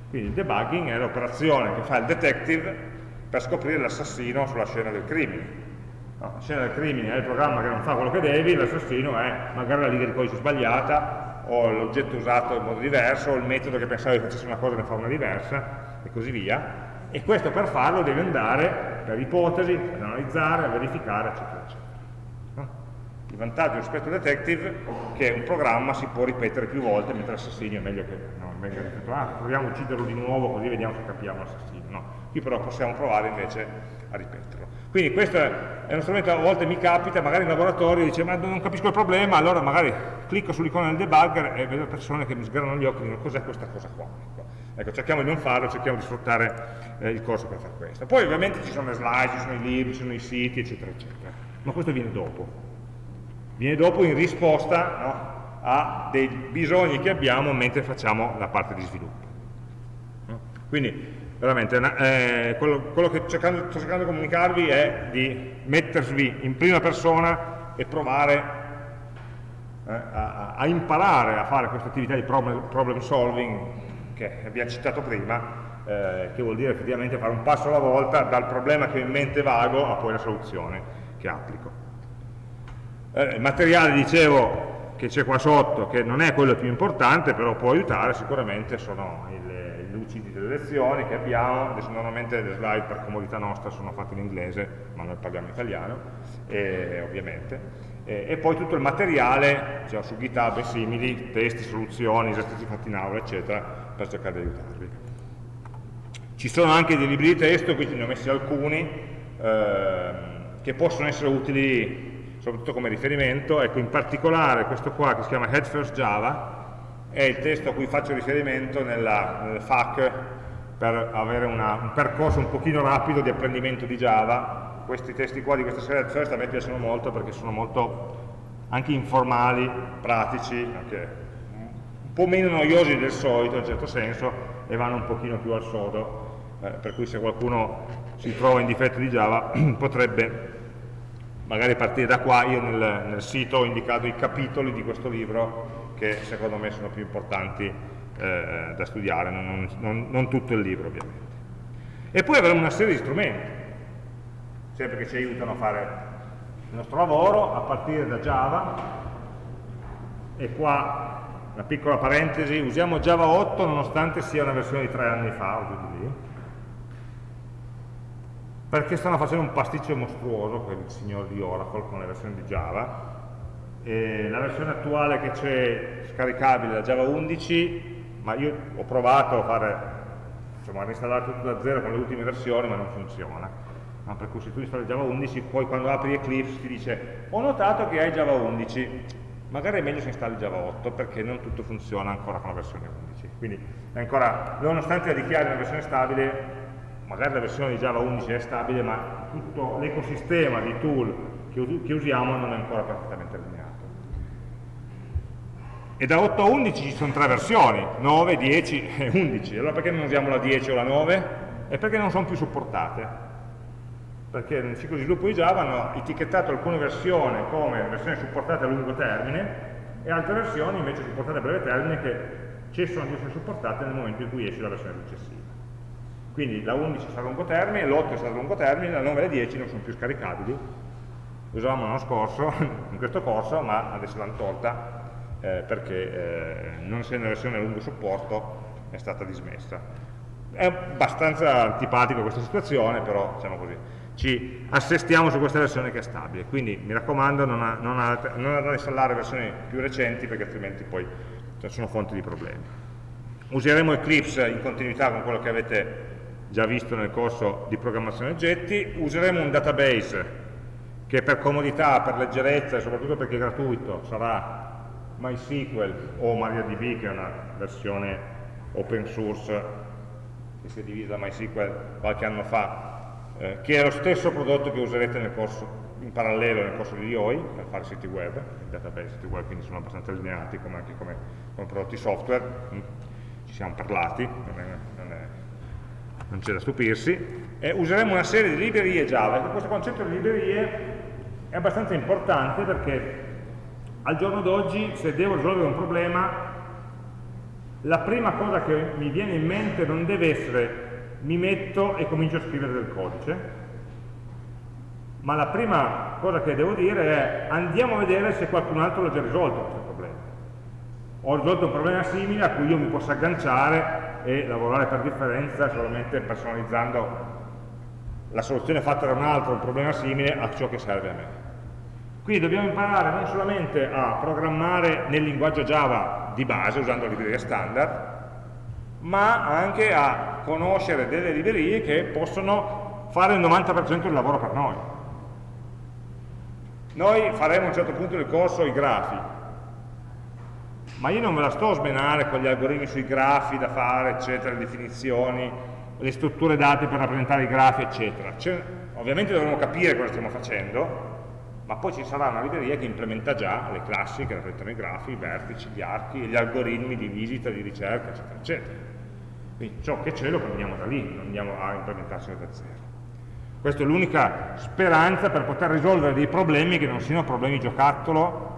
Quindi il debugging è l'operazione che fa il detective per scoprire l'assassino sulla scena del crimine. No, la scena del crimine è il programma che non fa quello che devi, l'assassino è magari la riga di codice sbagliata, o l'oggetto usato in modo diverso, o il metodo che pensavi facesse una cosa e ne fa una diversa, e così via. E questo per farlo devi andare per ipotesi, ad analizzare, a verificare, eccetera, eccetera. Il vantaggio rispetto al detective è che un programma si può ripetere più volte, mentre l'assassinio è meglio che non venga ripetuto. Ah, proviamo a ucciderlo di nuovo così vediamo se capiamo l'assassino. No, qui però possiamo provare invece a ripeterlo. Quindi questo è uno strumento, a volte mi capita, magari in laboratorio dice ma non capisco il problema, allora magari clicco sull'icona del debugger e vedo persone che mi sgranano gli occhi e dicono cos'è questa cosa qua. Ecco. ecco, cerchiamo di non farlo, cerchiamo di sfruttare eh, il corso per fare questo. Poi ovviamente ci sono le slide, ci sono i libri, ci sono i siti, eccetera, eccetera. Ma questo viene dopo viene dopo in risposta no, a dei bisogni che abbiamo mentre facciamo la parte di sviluppo. Quindi veramente eh, quello, quello, che cercando, sto cercando di comunicarvi è di mettervi in prima persona e provare eh, a, a, imparare a fare questa attività di problem, problem solving che abbiamo citato prima, eh, che vuol dire effettivamente fare un passo alla volta dal problema che ho in mente vago a poi la soluzione che applico. Eh, il materiale, dicevo, che c'è qua sotto, che non è quello più importante, però può aiutare, sicuramente sono i lucidi delle lezioni che abbiamo, adesso normalmente le slide per comodità nostra sono fatte in inglese, ma noi parliamo italiano, eh, ovviamente, eh, e poi tutto il materiale, cioè su GitHub e simili, testi, soluzioni, esercizi fatti in aula, eccetera, per cercare di aiutarvi. Ci sono anche dei libri di testo, quindi ne ho messi alcuni, ehm, che possono essere utili soprattutto come riferimento, ecco in particolare questo qua che si chiama Head First Java è il testo a cui faccio riferimento nella, nel FAQ per avere una, un percorso un pochino rapido di apprendimento di Java. Questi testi qua di questa serie Head First a me piacciono molto perché sono molto anche informali, pratici, anche un po' meno noiosi del solito in un certo senso e vanno un pochino più al sodo eh, per cui se qualcuno si trova in difetto di Java *clears throat* potrebbe magari partire da qua, io nel, nel, sito ho indicato i capitoli di questo libro che secondo me sono più importanti eh, da studiare, non, non, non, tutto il libro ovviamente. E poi avremo una serie di strumenti, sempre che ci aiutano a fare il nostro lavoro, a partire da Java, e qua una piccola parentesi, usiamo Java 8 nonostante sia una versione di tre anni fa, o giù di lì, perché stanno facendo un pasticcio mostruoso quel signor di Oracle con le versioni di Java. E la versione attuale che c'è scaricabile da Java 11 ma io ho provato a fare insomma a reinstallare tutto da zero con le ultime versioni ma non funziona. No, per cui se tu installi Java 11 poi quando apri Eclipse ti dice ho notato che hai Java 11 magari è meglio se installi Java 8 perché non tutto funziona ancora con la versione 11 quindi ancora, nonostante la dichiari una versione stabile magari la versione di Java 11 è stabile, ma tutto l'ecosistema di tool che, usiamo non è ancora perfettamente allineato. E da 8 a 11 ci sono tre versioni, 9, 10 e 11. Allora perché non usiamo la 10 o la 9? È perché non sono più supportate. Perché nel ciclo di sviluppo di Java hanno etichettato alcune versioni come versioni supportate a lungo termine e altre versioni invece supportate a breve termine che cessano di essere supportate nel momento in cui esce la versione successiva. Quindi la 11 sarà a lungo termine, l'8 sarà a lungo termine, la 9 e la 10 non sono più scaricabili. Le usavamo l'anno scorso, *laughs* in questo corso, ma adesso l'hanno tolta eh, perché eh, non essendo versione a lungo supporto è stata dismessa. È abbastanza antipatica questa situazione, però diciamo così, ci assestiamo su questa versione che è stabile. Quindi mi raccomando non, a, non, a, installare versioni più recenti perché altrimenti poi sono fonti di problemi. Useremo Eclipse in continuità con quello che avete già visto nel corso di programmazione oggetti. Useremo un database che per comodità, per leggerezza e soprattutto perché è gratuito sarà MySQL o MariaDB che è una versione open source che si è divisa da MySQL qualche anno fa, eh, che è lo stesso prodotto che userete corso, in parallelo nel corso di IOI per fare siti web, i database siti web quindi sono abbastanza allineati come anche come, come prodotti software, mm. ci siamo parlati, non c'è da stupirsi, e useremo una serie di librerie Java, questo concetto di librerie è abbastanza importante perché al giorno d'oggi se devo risolvere un problema la prima cosa che mi viene in mente non deve essere mi metto e comincio a scrivere del codice ma la prima cosa che devo dire è andiamo a vedere se qualcun altro l'ha già risolto questo problema. Ho risolto un problema simile a cui io mi posso agganciare e lavorare per differenza solamente personalizzando la soluzione fatta da un altro, un problema simile, a ciò che serve a me quindi dobbiamo imparare non solamente a programmare nel linguaggio Java di base, usando librerie standard, ma anche a conoscere delle librerie che possono fare il 90% del lavoro per noi. Noi faremo a un certo punto del corso i grafi, ma io non me la sto a smenare con gli algoritmi sui grafi da fare, eccetera, le definizioni, le strutture date per rappresentare i grafi, eccetera. Cioè, ovviamente dovremo capire cosa stiamo facendo, ma poi ci sarà una libreria che implementa già le classi che rappresentano i grafi, i vertici, gli archi, gli algoritmi di visita, di ricerca, eccetera, eccetera. Quindi ciò che c'è lo prendiamo da lì, non andiamo a implementarselo da zero. Questa è l'unica speranza per poter risolvere dei problemi che non siano problemi giocattolo,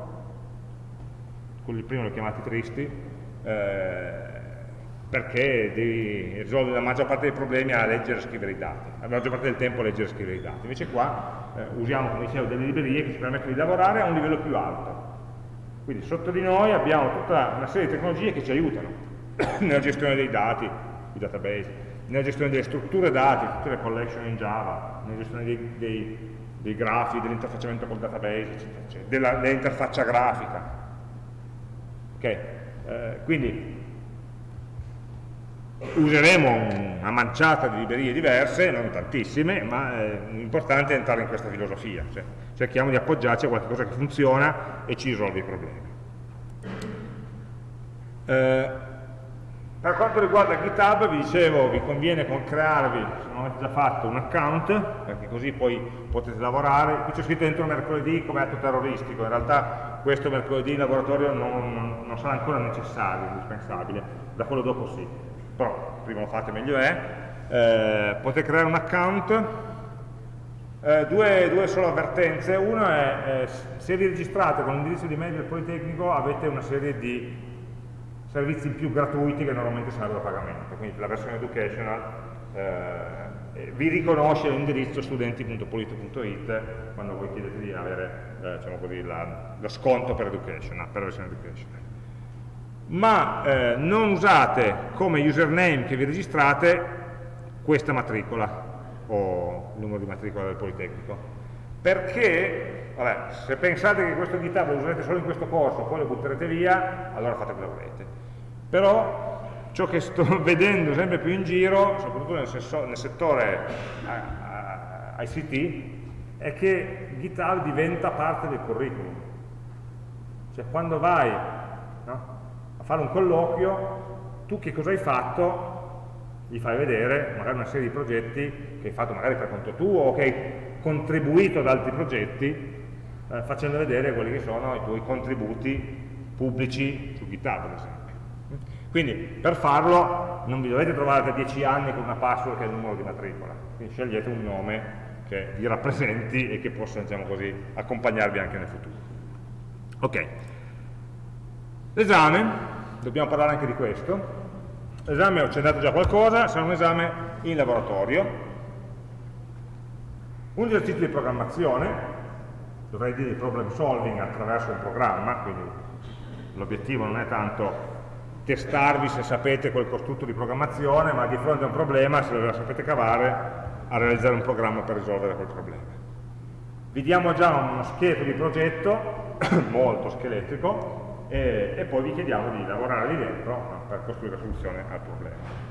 quelli prima li ho chiamati tristi, eh, perché devi risolvere la maggior parte dei problemi a leggere e scrivere i dati, la maggior parte del tempo a leggere e scrivere i dati. Invece qua eh, usiamo, come dicevo, delle librerie che ci permettono di lavorare a un livello più alto. Quindi sotto di noi abbiamo tutta una serie di tecnologie che ci aiutano *coughs* nella gestione dei dati, i database, nella gestione delle strutture dati, tutte le collection in Java, nella gestione dei, dei, dei grafi, dell'interfacciamento col database, eccetera, dell'interfaccia grafica. Okay. Eh, quindi useremo una manciata di librerie diverse, non tantissime, ma eh, l'importante è entrare in questa filosofia, cioè cerchiamo di appoggiarci a qualcosa che funziona e ci risolve i problemi. Eh, per quanto riguarda GitHub, vi dicevo, vi conviene crearvi, se non avete già fatto, un account, perché così poi potete lavorare. Qui c'è scritto dentro mercoledì come atto terroristico, in realtà questo mercoledì in laboratorio non, non, non sarà ancora necessario, indispensabile, da quello dopo sì. Però prima lo fate meglio è, eh, potete creare un account, eh, due, due, solo avvertenze, una è eh, se vi registrate con l'indirizzo di mail del Politecnico avete una serie di servizi in più gratuiti che normalmente sarebbero a pagamento, quindi la versione educational eh, vi riconosce l'indirizzo studenti.polito.it quando voi chiedete di avere eh, diciamo così, la, lo sconto per educational, per la versione educational ma eh, non usate come username che vi registrate questa matricola o il numero di matricola del Politecnico. Perché vabbè, se pensate che questo GitHub lo userete solo in questo corso poi lo butterete via allora fate quello che volete. Però ciò che sto *laughs* vedendo sempre più in giro soprattutto nel, nel settore ICT è che GitHub diventa parte del curriculum cioè quando vai no? fare un colloquio, tu che cosa hai fatto? Gli fai vedere magari una serie di progetti che hai fatto magari per conto tuo o che hai contribuito ad altri progetti, eh, facendo vedere quelli che sono i tuoi contributi pubblici su GitHub, ad esempio. Quindi per farlo non vi dovete trovare da 10 anni con una password che è il numero di matricola, quindi scegliete un nome che vi rappresenti e che possa diciamo così, accompagnarvi anche nel futuro. Ok, l'esame. Dobbiamo parlare anche di questo. L'esame ho accennato già qualcosa, sarà un esame in laboratorio, un esercizio di programmazione, dovrei dire problem solving attraverso un programma, quindi l'obiettivo non è tanto testarvi se sapete quel costrutto di programmazione, ma di fronte a un problema, se lo sapete cavare, a realizzare un programma per risolvere quel problema. Vi diamo già uno scheletro di progetto, *coughs* molto scheletrico, e, e, poi vi chiediamo di lavorare lì dentro per costruire la soluzione al problema.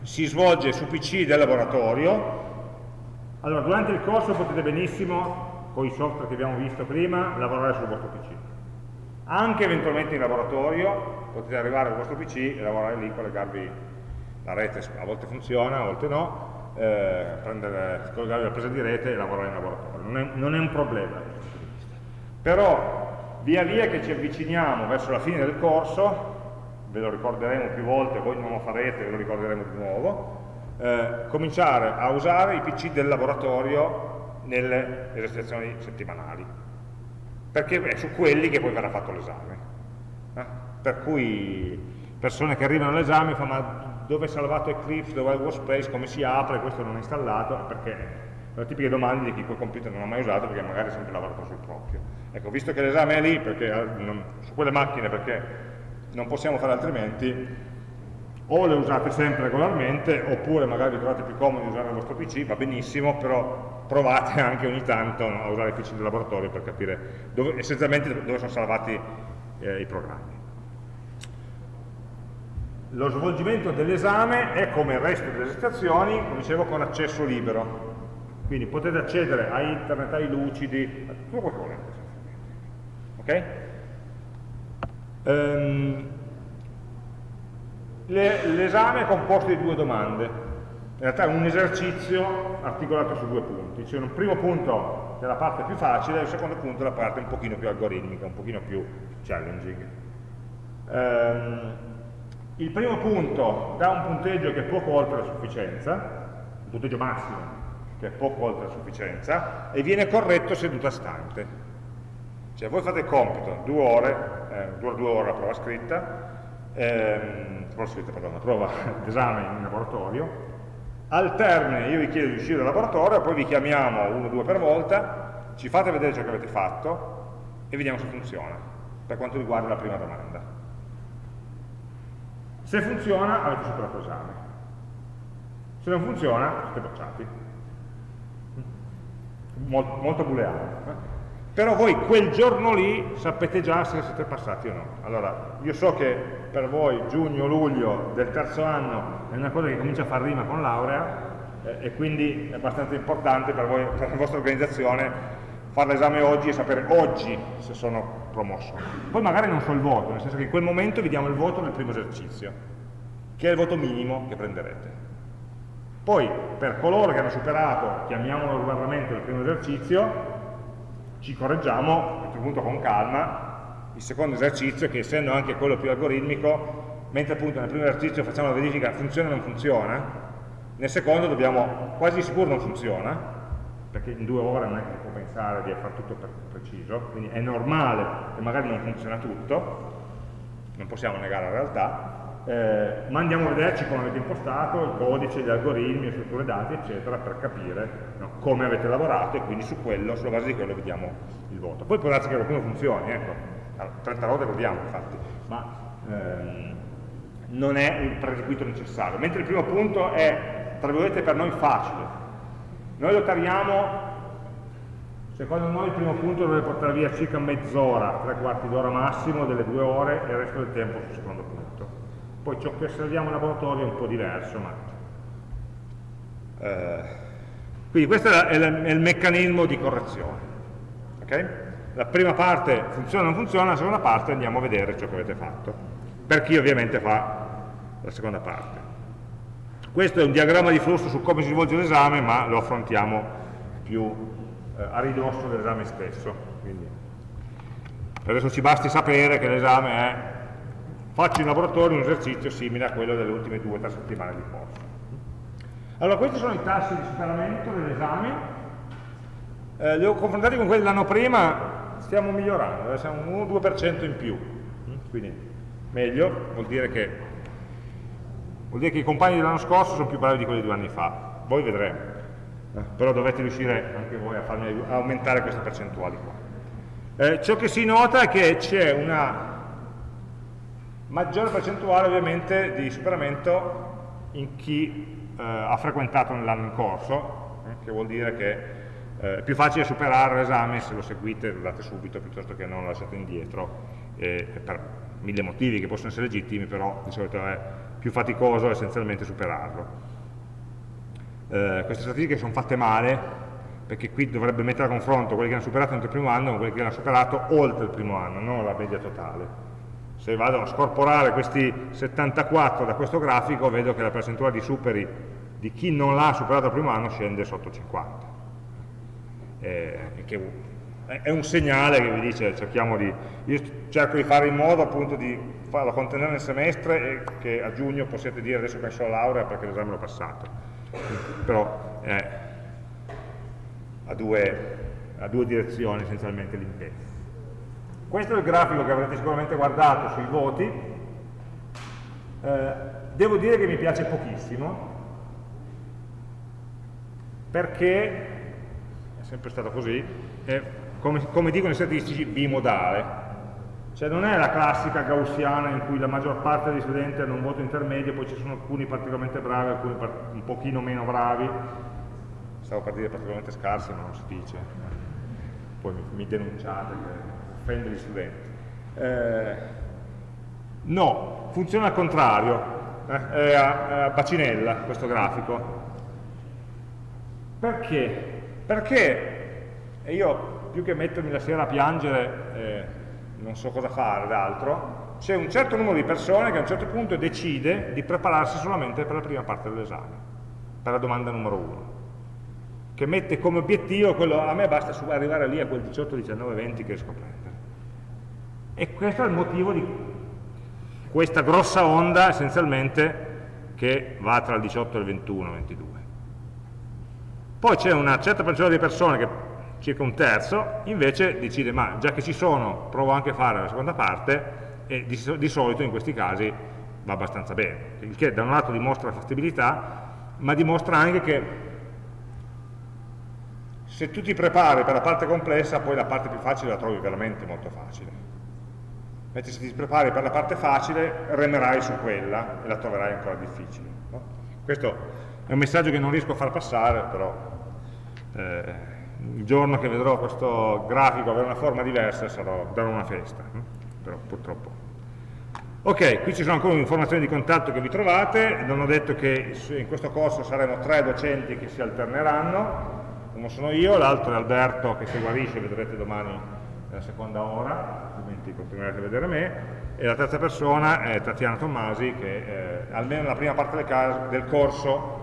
Si svolge su PC del laboratorio, allora durante il corso potete benissimo, con i software che abbiamo visto prima, lavorare sul vostro PC anche eventualmente in laboratorio potete arrivare al vostro PC e lavorare lì, collegarvi la rete, a volte funziona, a volte no, eh, prendere, collegarvi la presa di rete e lavorare in laboratorio, non è, non è un problema Però via via che ci avviciniamo verso la fine del corso, ve lo ricorderemo più volte, voi non lo farete, ve lo ricorderemo di nuovo, eh, cominciare a usare i PC del laboratorio nelle esercitazioni settimanali perché è su quelli che poi verrà fatto l'esame. Eh? Per cui persone che arrivano all'esame fanno ma dove è salvato Eclipse, dove è il workspace, come si apre, questo non è installato, perché sono tipiche domande di chi quel computer non ha mai usato perché magari ha sempre lavorato sul proprio. Ecco, visto che l'esame è lì, perché, eh, non, su quelle macchine perché non possiamo fare altrimenti, o le usate sempre regolarmente, oppure magari vi trovate più comodi usare il vostro PC, va benissimo, però provate anche ogni tanto a usare il PC del laboratorio per capire dove, essenzialmente dove sono salvati eh, i programmi. Lo svolgimento dell'esame è come il resto delle esercitazioni, come dicevo, con accesso libero. Quindi potete accedere a internet, ai lucidi, a tutto quello che volete. Ok? Um, L'esame è composto di due domande, in realtà è un esercizio articolato su due punti, cioè un primo punto è la parte più facile e il secondo punto è la parte un pochino più algoritmica, un pochino più challenging. Um, il primo punto dà un punteggio che è poco oltre la sufficienza, un punteggio massimo che è poco oltre la sufficienza, e viene corretto seduta stante. Cioè voi fate il compito, due ore, eh, due, due ore la prova scritta, ehm, perdone, prova d'esame in laboratorio, al termine io vi chiedo di uscire dal laboratorio, poi vi chiamiamo uno o due per volta, ci fate vedere ciò che avete fatto e vediamo se funziona, per quanto riguarda la prima domanda. Se funziona avete superato l'esame, se non funziona siete bocciati. Molto, molto booleano. Eh? Però voi quel giorno lì sapete già se siete passati o no. Allora, io so che per voi giugno-luglio del terzo anno è una cosa che comincia a far rima con laurea eh, e quindi è abbastanza importante per, voi, per la vostra organizzazione fare l'esame oggi e sapere oggi se sono promosso. Poi magari non so il voto, nel senso che in quel momento vi diamo il voto del primo esercizio, che è il voto minimo che prenderete. Poi, per coloro che hanno superato, chiamiamolo riguardamento, il primo esercizio, ci correggiamo a questo punto con calma il secondo esercizio che essendo anche quello più algoritmico mentre appunto nel primo esercizio facciamo la verifica funziona o non funziona nel secondo dobbiamo quasi sicuro non funziona perché in due ore non è che si può pensare di fare tutto per preciso quindi è normale che magari non funziona tutto non possiamo negare la realtà eh, ma andiamo a vederci come avete impostato il codice, gli algoritmi, le strutture dati, eccetera, per capire no, come avete lavorato e quindi su quello, sulla base di quello vediamo il voto. Poi può darsi che qualcuno funzioni, ecco, 30 volte proviamo infatti, ma ehm, non è il prerequisito necessario. Mentre il primo punto è, tra virgolette, per noi facile. Noi lo tariamo Secondo noi il primo punto dovrebbe portare via circa mezz'ora, tre quarti d'ora massimo, delle due ore e il resto del tempo sul secondo punto. Poi ciò che osserviamo in laboratorio è un po' diverso, ma... Eh, quindi questo è, è il meccanismo di correzione. Okay? La prima parte funziona o non funziona, la seconda parte andiamo a vedere ciò che avete fatto. Per chi ovviamente fa la seconda parte. Questo è un diagramma di flusso su come si svolge l'esame, ma lo affrontiamo più eh, a ridosso dell'esame stesso. Quindi, adesso ci basti sapere che l'esame è faccio in laboratorio un esercizio simile a quello delle ultime due o tre settimane di corso. Allora, questi sono i tassi di superamento dell'esame, eh, li ho confrontati con quelli dell'anno prima, stiamo migliorando, eh, siamo un 1-2% in più, quindi meglio, vuol dire che vuol dire che i compagni dell'anno scorso sono più bravi di quelli di due anni fa, voi vedremo, eh, però dovete riuscire anche voi a farmi aumentare queste percentuali qua. Eh, ciò che si nota è che c'è una maggiore percentuale ovviamente di superamento in chi eh, ha frequentato nell'anno in corso, eh, che vuol dire che eh, è più facile superare l'esame se lo seguite lo date subito piuttosto che non lo lasciate indietro, per mille motivi che possono essere legittimi, però di solito è più faticoso essenzialmente superarlo. Eh, queste statistiche sono fatte male, perché qui dovrebbe mettere a confronto quelli che hanno superato entro il primo anno con quelli che hanno superato oltre il primo anno, non la media totale. Se vado a scorporare questi 74 da questo grafico, vedo che la percentuale di superi di chi non l'ha superato il primo anno scende sotto 50. Eh, che è un segnale che vi dice cerchiamo di, io cerco di fare in modo appunto di farlo contenere nel semestre e che a giugno possiate dire adesso penso alla laurea perché l'esame l'ho passato però eh, ha, due, due direzioni essenzialmente l'impegno questo è il grafico che avrete sicuramente guardato sui voti. Eh, devo dire che mi piace pochissimo perché è sempre stato così è come, come dicono i statistici, bimodale. Cioè non è la classica gaussiana in cui la maggior parte degli studenti hanno un voto intermedio, poi ci sono alcuni particolarmente bravi, alcuni un pochino meno bravi, stavo per dire particolarmente scarsi, ma non si dice, poi mi, mi denunciate che offende gli studenti. Eh, no, funziona al contrario, eh, è, a, a bacinella questo grafico. Perché? Perché io più che mettermi la sera a piangere eh, non so cosa fare d'altro, c'è un certo numero di persone che a un certo punto decide di prepararsi solamente per la prima parte dell'esame, per la domanda numero uno, che mette come obiettivo quello, a me basta arrivare lì a quel 18, 19, 20 che riesco a prendere. E questo è il motivo di questa grossa onda essenzialmente che va tra il 18 e il 21, 22. Poi c'è una certa percentuale di persone che circa un terzo, invece decide, ma già che ci sono, provo anche a fare la seconda parte, e di, di solito in questi casi va abbastanza bene, il che da un lato dimostra la fattibilità, ma dimostra anche che se tu ti prepari per la parte complessa, poi la parte più facile la trovi veramente molto facile. Mentre se ti prepari per la parte facile, remerai su quella e la troverai ancora difficile. No? Questo è un messaggio che non riesco a far passare, però eh, il giorno che vedrò questo grafico avere una forma diversa sarò, darò una festa, però purtroppo. Ok, qui ci sono ancora informazioni di contatto che vi trovate, non ho detto che in questo corso saremo tre docenti che si alterneranno, uno sono io, l'altro è Alberto che se guarisce, vedrete domani nella seconda ora, altrimenti continuerete a vedere me, e la terza persona è Tatiana Tommasi che eh, almeno nella prima parte del, del corso,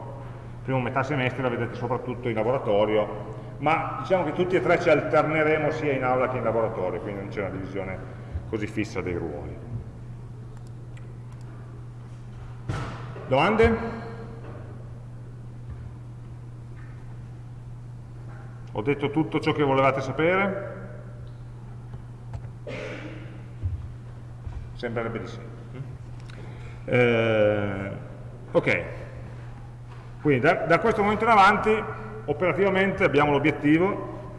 prima metà semestre la vedete soprattutto in laboratorio ma diciamo che tutti e tre ci alterneremo sia in aula che in laboratorio, quindi non c'è una divisione così fissa dei ruoli. Domande? Ho detto tutto ciò che volevate sapere? Sembrerebbe di sì. Eh, ok, quindi da, da questo momento in avanti operativamente abbiamo l'obiettivo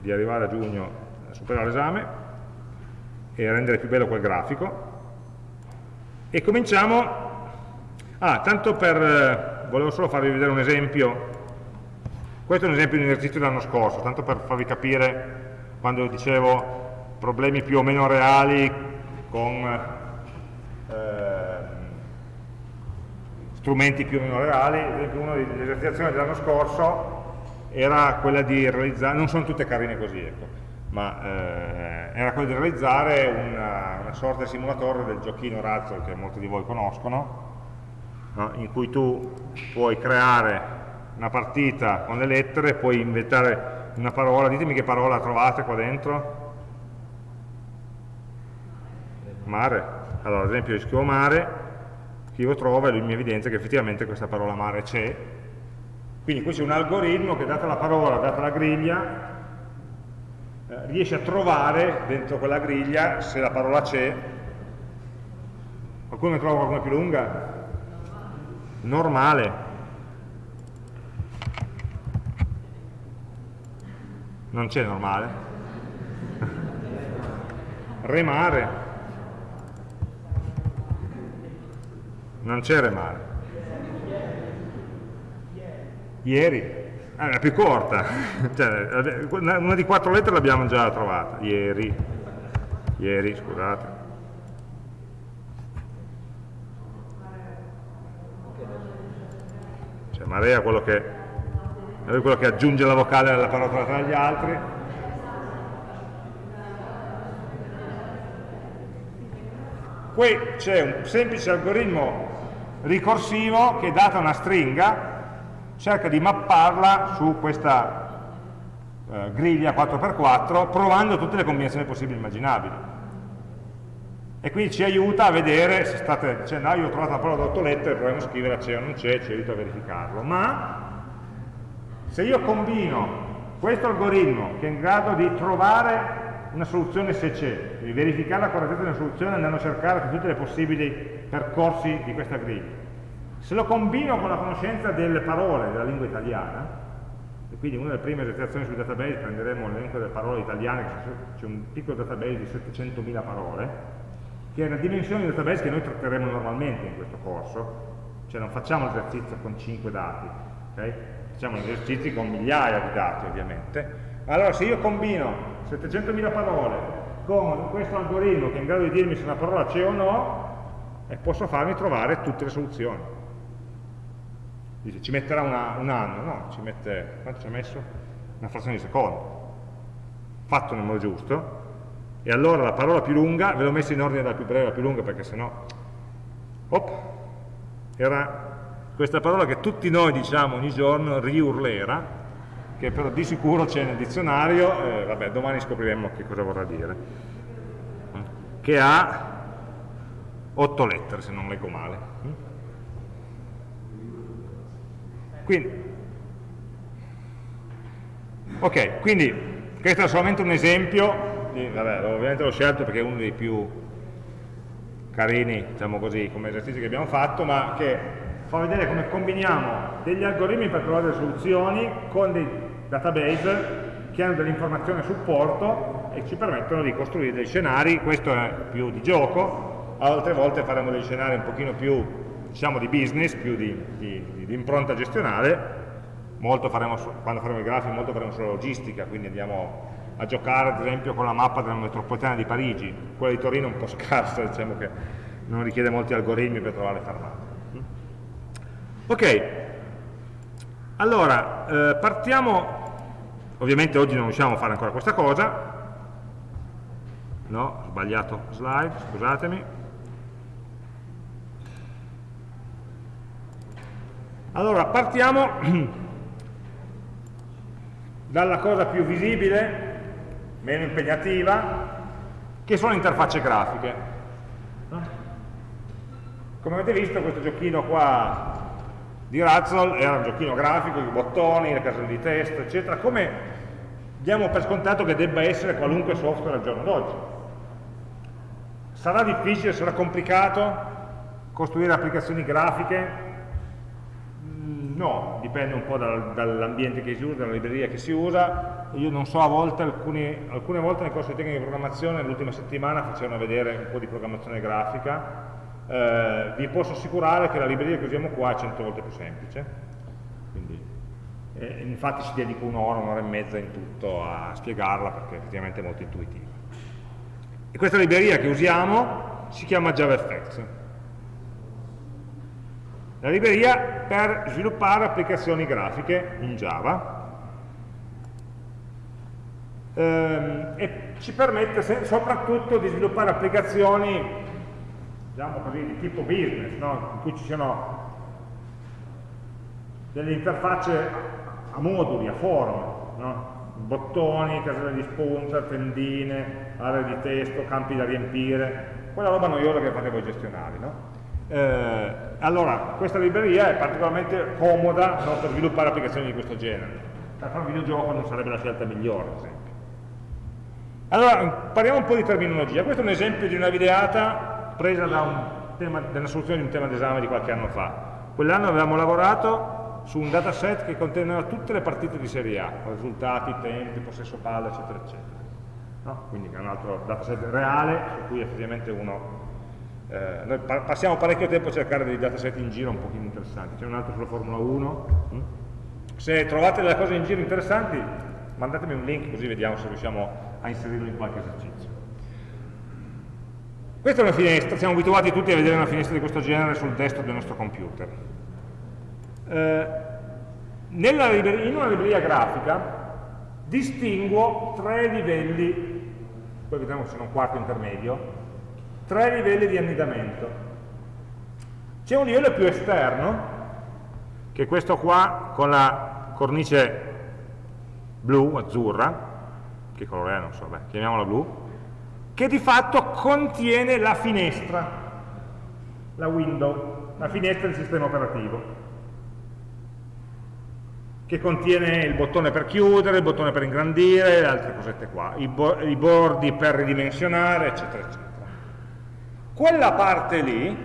di arrivare a giugno a superare l'esame e rendere più bello quel grafico. E cominciamo. Ah, tanto per volevo solo farvi vedere un esempio. Questo è un esempio di un esercizio dell'anno scorso tanto per farvi capire quando dicevo problemi più o meno reali con eh, strumenti più o meno reali, ad esempio una delle esercitazioni dell'anno scorso era quella di realizzare, non sono tutte carine così, ecco, ma eh, era quella di realizzare una, una, sorta di simulatore del giochino Razzle che molti di voi conoscono, no? in cui tu puoi creare una partita con le lettere, puoi inventare una parola, ditemi che parola trovate qua dentro? Mare. Allora, ad esempio io scrivo mare, scrivo trova e lui mi evidenzia che effettivamente questa parola mare c'è. Quindi qui c'è un algoritmo che data la parola, data la griglia, eh, riesce a trovare dentro quella griglia, se la parola c'è, Qualcuno ne trova qualcuna più lunga? Normale. Non c'è normale. *laughs* Remare. Non c'è remare. Ieri. Ah, è la più corta. *laughs* cioè, una di quattro lettere l'abbiamo già trovata. Ieri. Ieri, scusate. Cioè, marea quello che, è quello che aggiunge la vocale alla parola tra gli altri. Qui c'è un semplice algoritmo ricorsivo che data una stringa cerca di mapparla su questa eh, griglia 4x4 provando tutte le combinazioni possibili e immaginabili. E quindi ci aiuta a vedere se state dicendo ah io ho trovato la parola da 8 lettere proviamo a scrivere c'è o non c'è, ci aiuta a verificarlo. Ma se io combino questo algoritmo che è in grado di trovare una soluzione se c'è, di verificare la correttezza una soluzione andando a cercare tutti i possibili percorsi di questa griglia se lo combino con la conoscenza delle parole della lingua italiana, e quindi una delle prime esercitazioni sui database prenderemo l'elenco delle parole italiane, c'è un piccolo database di 700.000 parole, che è una dimensione di database che noi tratteremo normalmente in questo corso, cioè non facciamo l'esercizio con 5 dati, okay? facciamo esercizi con migliaia di dati ovviamente. Allora se io combino 700.000 parole con questo algoritmo che è in grado di dirmi se una parola c'è o no, e posso farmi trovare tutte le soluzioni. Dice, ci metterà una, un anno, no, ci mette, quanto ci ha messo? Una frazione di secondo. Fatto nel modo giusto, e allora la parola più lunga, ve l'ho messa in ordine dalla più breve alla più lunga perché sennò, op, era questa parola che tutti noi diciamo ogni giorno, riurlera, che però di sicuro c'è nel dizionario, eh, vabbè, domani scopriremo che cosa vorrà dire, che ha otto lettere se non leggo male. Quindi, ok, quindi questo è solamente un esempio, di, vabbè, ovviamente l'ho scelto perché è uno dei più carini, diciamo così, come esercizi che abbiamo fatto, ma che fa vedere come combiniamo degli algoritmi per trovare delle soluzioni con dei database che hanno dell'informazione a supporto e ci permettono di costruire dei scenari, questo è più di gioco, altre volte faremo dei scenari un pochino più diciamo di business, più di, di, di impronta gestionale, faremo, quando faremo i grafici molto faremo sulla logistica, quindi andiamo a giocare ad esempio con la mappa della metropolitana di Parigi, quella di Torino è un po' *laughs* scarsa, diciamo che non richiede molti algoritmi per trovare fermate. Ok, allora eh, partiamo, ovviamente oggi non riusciamo a fare ancora questa cosa, no, sbagliato slide, scusatemi, Allora, partiamo *clears throat* dalla cosa più visibile, meno impegnativa, che sono le interfacce grafiche. Come avete visto questo giochino qua di Razzle era un giochino grafico, i bottoni, le caselle di test, eccetera, come diamo per scontato che debba essere qualunque software al giorno d'oggi. Sarà difficile, sarà complicato costruire applicazioni grafiche No, dipende un po' dal, dall'ambiente che si usa, dalla libreria che si usa. Io non so, a volte, alcuni, alcune volte nel corso di tecnica di programmazione, l'ultima settimana facevano vedere un po' di programmazione grafica. Eh, vi posso assicurare che la libreria che usiamo qua è 100 volte più semplice. Quindi, eh, infatti ci dedico un'ora, un'ora e mezza in tutto a spiegarla perché effettivamente è molto intuitiva. E questa libreria che usiamo si chiama JavaFX la libreria per sviluppare applicazioni grafiche in Java ehm, e ci permette soprattutto di sviluppare applicazioni diciamo così, di tipo business, no? in cui ci siano delle interfacce a moduli, a forme, no? bottoni, caselle di spunta, tendine, aree di testo, campi da riempire, quella roba noiosa che fate voi gestionali. No? Eh, allora, questa libreria è particolarmente comoda no, per sviluppare applicazioni di questo genere. Per fare un videogioco non sarebbe la scelta migliore, ad esempio. Allora, parliamo un po' di terminologia. Questo è un esempio di una videata presa da un tema, della soluzione di un tema d'esame di qualche anno fa. Quell'anno avevamo lavorato su un dataset che conteneva tutte le partite di Serie A, risultati, tempi, possesso palla, eccetera, eccetera. No? Quindi è un altro dataset reale su cui effettivamente uno... Eh, noi pa passiamo parecchio tempo a cercare dei dataset in giro un pochino interessanti. C'è un altro sulla Formula 1. Mm? Se trovate delle cose in giro interessanti, mandatemi un link così vediamo se riusciamo a inserirlo in qualche esercizio. Questa è una finestra, siamo abituati tutti a vedere una finestra di questo genere sul desktop del nostro computer. Eh, in una libreria grafica distinguo tre livelli, poi vediamo se c'è un quarto intermedio, tre livelli di annidamento. C'è un livello più esterno, che è questo qua con la cornice blu, azzurra, che colore è, non so, beh, chiamiamola blu, che di fatto contiene la finestra, la window, la finestra del sistema operativo, che contiene il bottone per chiudere, il bottone per ingrandire, altre cosette qua, i, bo i bordi per ridimensionare, eccetera, eccetera. Quella parte lì,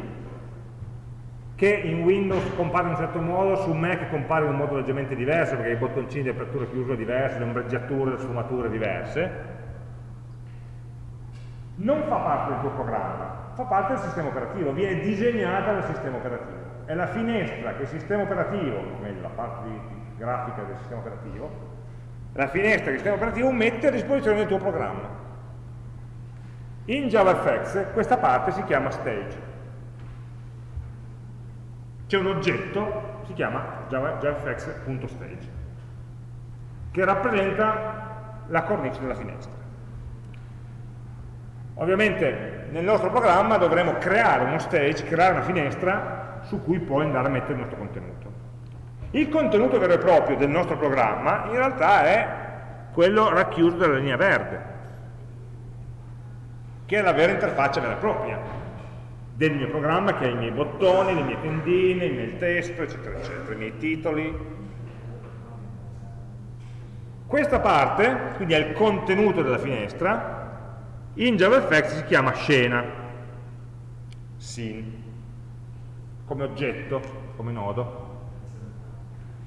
che in Windows compare in un certo modo, su Mac compare in un modo leggermente diverso, perché i bottoncini di apertura e chiusura diversi, le ombreggiature, le sfumature diverse, non fa parte del tuo programma, fa parte del sistema operativo, viene disegnata dal sistema operativo. È la finestra che il sistema operativo, meglio la parte grafica del sistema operativo, la finestra che il sistema operativo mette a disposizione del tuo programma. In JavaFX questa parte si chiama stage. C'è un oggetto, si chiama javafx.stage, che rappresenta la cornice della finestra. Ovviamente nel nostro programma dovremo creare uno stage, creare una finestra su cui poi andare a mettere il nostro contenuto. Il contenuto vero e proprio del nostro programma in realtà è quello racchiuso dalla linea verde, che è la vera interfaccia vera e propria del mio programma, che ha i miei bottoni, le mie tendine, il mio testo, eccetera, eccetera, i miei titoli. Questa parte, quindi è il contenuto della finestra, in JavaFX si chiama scena, scene, come oggetto, come nodo.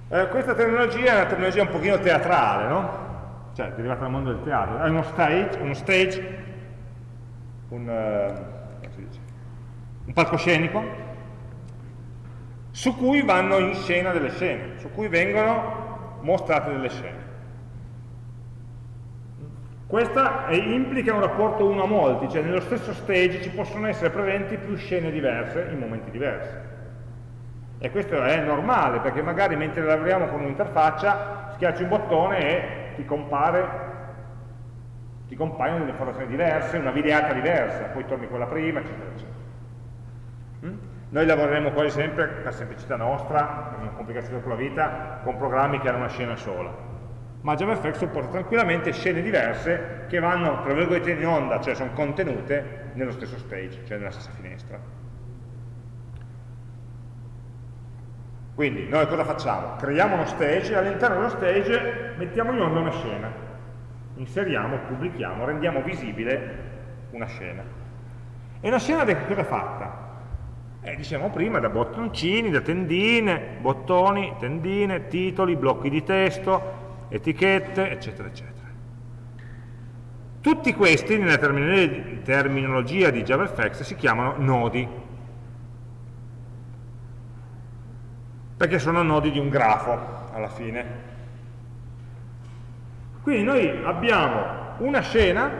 Eh, questa tecnologia è una tecnologia un pochino teatrale, no? Cioè, derivata dal mondo del teatro. È uno stage, uno stage un, uh, un palcoscenico, su cui vanno in scena delle scene, su cui vengono mostrate delle scene. Questa implica un rapporto uno a molti, cioè nello stesso stage ci possono essere presenti più scene diverse in momenti diversi. E questo è normale, perché magari mentre lavoriamo con un'interfaccia schiacci un bottone e ti compare ti compaiono delle informazioni diverse, una videata diversa, poi torni quella prima, eccetera, eccetera. Mm? Noi lavoreremo quasi sempre, per semplicità nostra, per non complicarci troppo la vita, con programmi che hanno una scena sola ma JavaFX supporta tranquillamente scene diverse che vanno, tra virgolette, in onda, cioè sono contenute nello stesso stage, cioè nella stessa finestra. Quindi noi cosa facciamo? Creiamo uno stage e all'interno dello stage mettiamo in onda una scena, inseriamo, pubblichiamo, rendiamo visibile una scena. E una scena di cosa è fatta? Eh, diciamo prima da bottoncini, da tendine, bottoni, tendine, titoli, blocchi di testo, etichette, eccetera, eccetera. Tutti questi, nella terminologia di JavaFX, si chiamano nodi, perché sono nodi di un grafo, alla fine. Quindi noi abbiamo una scena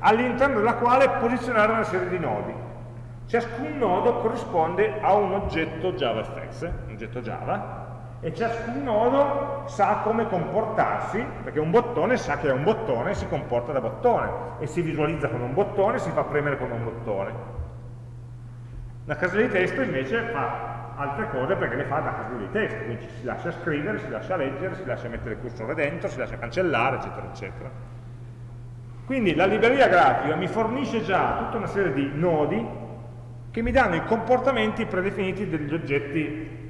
all'interno della quale posizionare una serie di nodi. Ciascun nodo corrisponde a un oggetto JavaFX, un oggetto Java, e ciascun nodo sa come comportarsi, perché un bottone sa che è un bottone e si comporta da bottone, e si visualizza con un bottone, si fa premere con un bottone. La casella di testo invece fa altre cose perché le fa da casella di testo, quindi si lascia scrivere, si lascia leggere, si lascia mettere il cursore dentro, si lascia cancellare, eccetera, eccetera. Quindi la libreria grafica mi fornisce già tutta una serie di nodi che mi danno i comportamenti predefiniti degli oggetti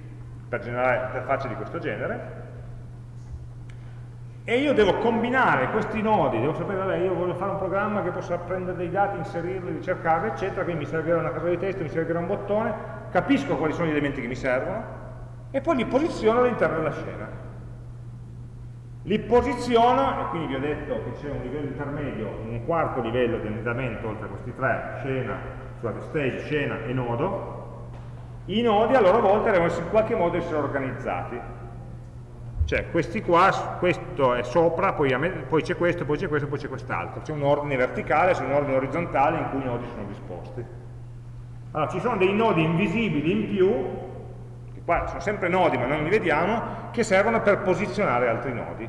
per generare interfacce di questo genere e io devo combinare questi nodi, devo sapere, vabbè, io voglio fare un programma che possa prendere dei dati, inserirli, ricercarli, eccetera, quindi mi servirà una casella di testo, mi servirà un bottone, capisco quali sono gli elementi che mi servono e poi li posiziono all'interno della scena. Li posiziono, e quindi vi ho detto che c'è un livello intermedio, un quarto livello di annidamento oltre a questi tre, scena, scusate, stage, scena e nodo, i nodi a loro volta devono in qualche modo essere organizzati cioè questi qua, questo è sopra, poi, poi c'è questo, poi c'è questo, poi c'è quest'altro. C'è un ordine verticale, c'è un ordine orizzontale in cui i nodi sono disposti. Allora, ci sono dei nodi invisibili in più, che qua sono sempre nodi ma non li vediamo, che servono per posizionare altri nodi.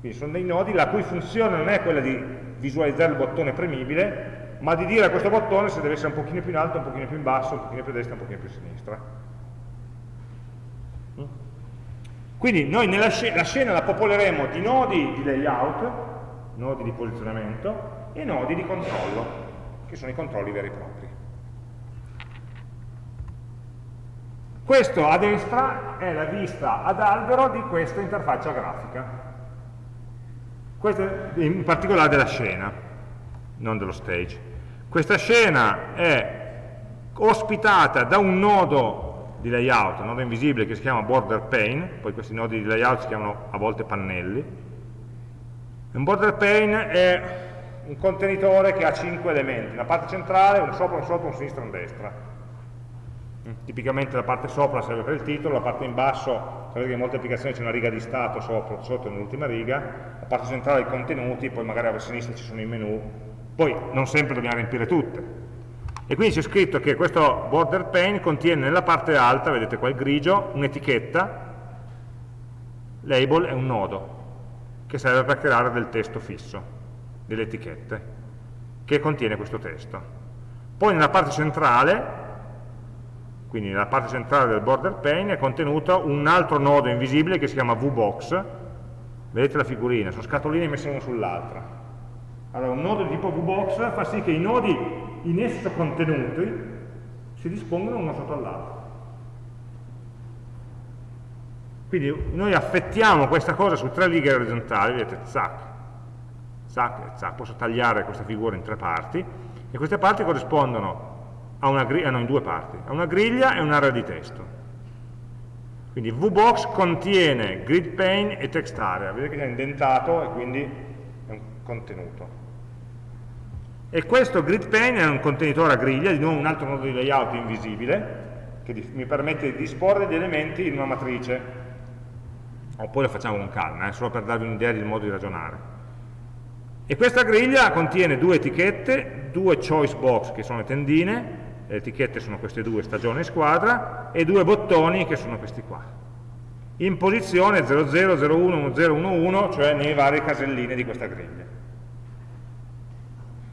Quindi sono dei nodi la cui funzione non è quella di visualizzare il bottone premibile, ma di dire a questo bottone se deve essere un pochino più in alto, un pochino più in basso, un pochino più a destra, un pochino più a sinistra. Quindi noi nella scena, la scena la popoleremo di nodi di layout, nodi di posizionamento, e nodi di controllo, che sono i controlli veri e propri. Questo a destra è la vista ad albero di questa interfaccia grafica. Questa in particolare della scena, non dello stage. Questa scena è ospitata da un nodo di layout, un nodo invisibile che si chiama border pane, poi questi nodi di layout si chiamano a volte pannelli. Un border pane è un contenitore che ha cinque elementi, una parte centrale, un sopra, un sotto, un sinistra e un destra. Tipicamente la parte sopra serve per il titolo, la parte in basso, sapete che in molte applicazioni c'è una riga di stato sopra, sotto nell'ultima riga, la parte centrale i contenuti, poi magari a sinistra ci sono i menu, poi non sempre dobbiamo riempire tutte, e quindi c'è scritto che questo border pane contiene nella parte alta, vedete qua il grigio, un'etichetta, label è un nodo, che serve per creare del testo fisso, delle etichette, che contiene questo testo. Poi nella parte centrale, quindi nella parte centrale del border pane, è contenuto un altro nodo invisibile che si chiama VBox, vedete la figurina, sono scatoline messe una sull'altra. Allora, un nodo di tipo VBox fa sì che i nodi in esso contenuti si dispongono uno sotto l'altro. Quindi noi affettiamo questa cosa su tre righe orizzontali, vedete, zac, zac zac, posso tagliare questa figura in tre parti, e queste parti corrispondono a una griglia, no, in due parti, a una griglia e un'area di testo. Quindi VBox contiene grid pane e text area, vedete che è indentato e quindi è un contenuto. E questo grid pane è un contenitore a griglia, di nuovo un altro nodo di layout invisibile, che mi permette di disporre degli elementi in una matrice. Oppure lo facciamo con calma, eh, solo per darvi un'idea del modo di ragionare. E questa griglia contiene due etichette, due choice box che sono le tendine, le etichette sono queste due, stagione e squadra, e due bottoni che sono questi qua. In posizione 00, 01, 1011, cioè nelle varie caselline di questa griglia.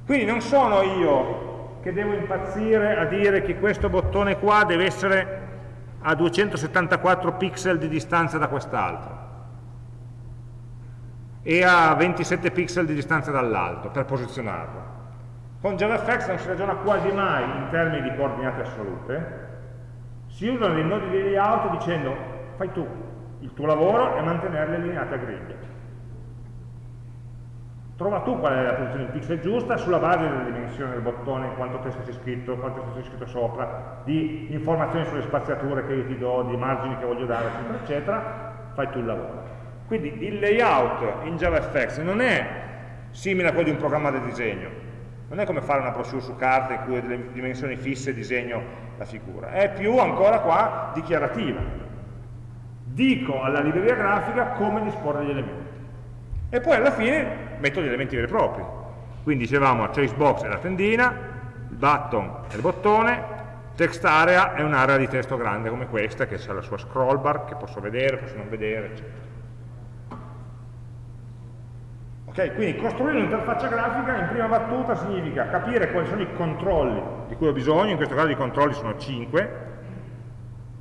Quindi non sono io che devo impazzire a dire che questo bottone qua deve essere a 274 pixel di distanza da quest'altro e a 27 pixel di distanza dall'altro per posizionarlo. Con JavaFX non si ragiona quasi mai in termini di coordinate assolute, si usano dei nodi di layout dicendo fai tu, il tuo lavoro è mantenerli allineati a griglia trova tu qual è la posizione di pixel giusta sulla base della dimensione del bottone, quanto testo c'è scritto, quanto testo c'è scritto sopra, di informazioni sulle spaziature che io ti do, di margini che voglio dare, eccetera, eccetera, fai tu il lavoro. Quindi il layout in JavaFX non è simile a quello di un programma di disegno, non è come fare una brochure su carta in cui ho delle dimensioni fisse disegno la figura, è più ancora qua dichiarativa. Dico alla libreria grafica come disporre gli elementi. E poi alla fine metto gli elementi veri e propri. Quindi dicevamo la trace box è la tendina, il button è il bottone, text area è un'area di testo grande come questa che ha la sua scroll bar che posso vedere, posso non vedere, eccetera. Ok, quindi costruire un'interfaccia grafica in prima battuta significa capire quali sono i controlli di cui ho bisogno, in questo caso i controlli sono 5,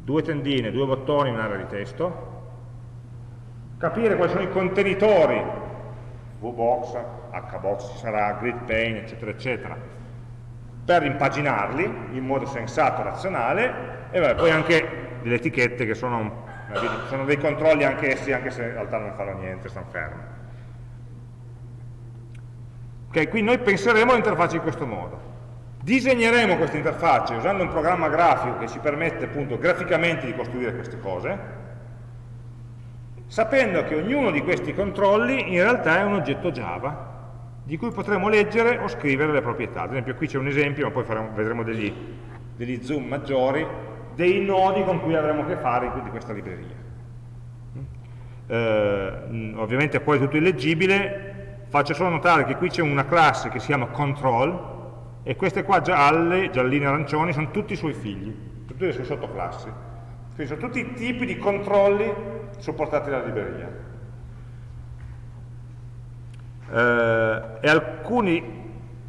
due tendine, due bottoni, un'area di testo, capire quali sono i contenitori VBox, HBox ci sarà, GridPane, eccetera, eccetera, per impaginarli in modo sensato, razionale, e vabbè, poi anche delle etichette che sono sono dei controlli anche essi, anche se in realtà non fanno niente, stanno fermi. Ok, qui noi penseremo all'interfaccia in questo modo. Disegneremo questa interfaccia usando un programma grafico che ci permette appunto graficamente di costruire queste cose, sapendo che ognuno di questi controlli in realtà è un oggetto Java di cui potremo leggere o scrivere le proprietà. Ad esempio qui c'è un esempio, ma poi faremo, vedremo degli, degli, zoom maggiori, dei nodi con cui avremo a che fare di questa libreria. Eh, ovviamente poi tutto illeggibile, faccio solo notare che qui c'è una classe che si chiama control e queste qua gialle, gialline arancioni, sono tutti i suoi figli, tutte le sue sottoclassi. Quindi sono tutti i tipi di controlli supportati dalla libreria eh, e alcuni,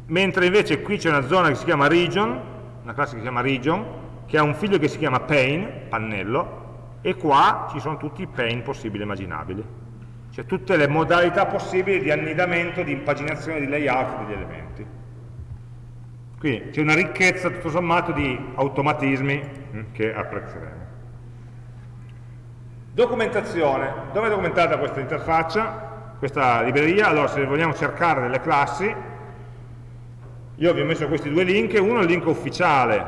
mentre invece qui c'è una zona che si chiama region, una classe che si chiama region, che ha un figlio che si chiama pane, pannello, e qua ci sono tutti i pane possibili e immaginabili, cioè tutte le modalità possibili di annidamento, di impaginazione, di layout degli elementi. Quindi c'è una ricchezza tutto sommato di automatismi hm, che apprezzeremo. Documentazione. Dove è documentata questa interfaccia? questa libreria, allora se vogliamo cercare delle classi, io vi ho messo questi due link, uno è il link ufficiale,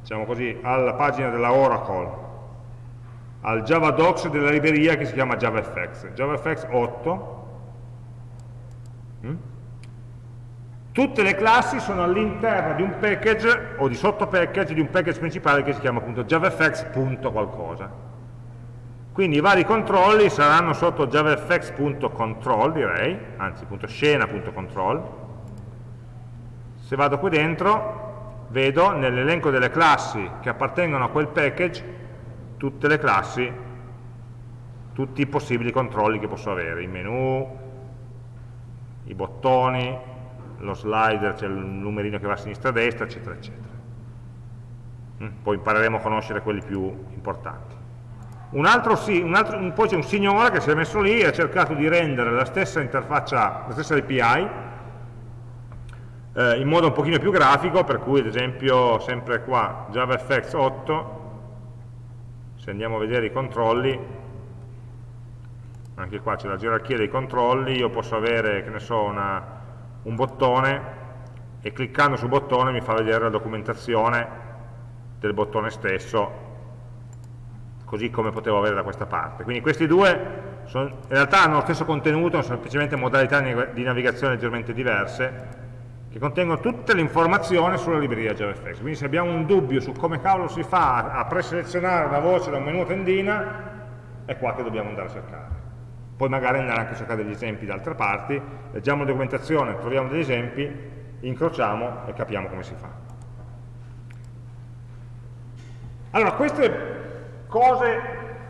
diciamo così, alla pagina della Oracle, al Java Docs della libreria che si chiama JavaFX, JavaFX 8, mm? tutte le classi sono all'interno di un package o di sotto package di un package principale che si chiama appunto javafx.qualcosa quindi i vari controlli saranno sotto javafx.control, direi, anzi .scena.control. Se vado qui dentro, vedo nell'elenco delle classi che appartengono a quel package tutte le classi, tutti i possibili controlli che posso avere, i menu, i bottoni, lo slider, c'è il numerino che va a sinistra e a destra, eccetera, eccetera. Mm, poi impareremo a conoscere quelli più importanti. Un altro, un altro, poi c'è un signore che si è messo lì e ha cercato di rendere la stessa interfaccia, la stessa API, eh, in modo un pochino più grafico, per cui ad esempio sempre qua JavaFX 8, se andiamo a vedere i controlli, anche qua c'è la gerarchia dei controlli, io posso avere, che ne so, una, un bottone e cliccando sul bottone mi fa vedere la documentazione del bottone stesso così come potevo avere da questa parte. Quindi questi due sono, in realtà hanno lo stesso contenuto, sono semplicemente modalità di navigazione leggermente diverse, che contengono tutte le informazioni sulla libreria JavaFX. Quindi se abbiamo un dubbio su come cavolo si fa a preselezionare una voce da un menu tendina, è qua che dobbiamo andare a cercare. Poi magari andare anche a cercare degli esempi da altre parti, leggiamo la documentazione, troviamo degli esempi, incrociamo e capiamo come si fa. Allora, queste cose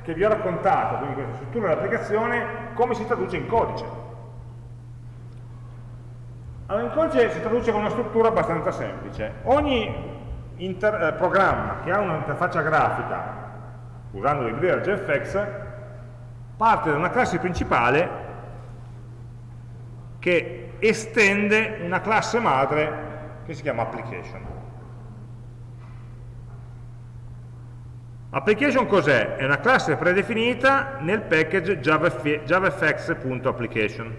che vi ho raccontato, quindi questa struttura dell'applicazione, come si traduce in codice. Allora, in codice si traduce con una struttura abbastanza semplice. Ogni eh, programma che ha un'interfaccia grafica, usando la libreria JFX, parte da una classe principale che estende una classe madre che si chiama application. Application cos'è? È una classe predefinita nel package javafx.application.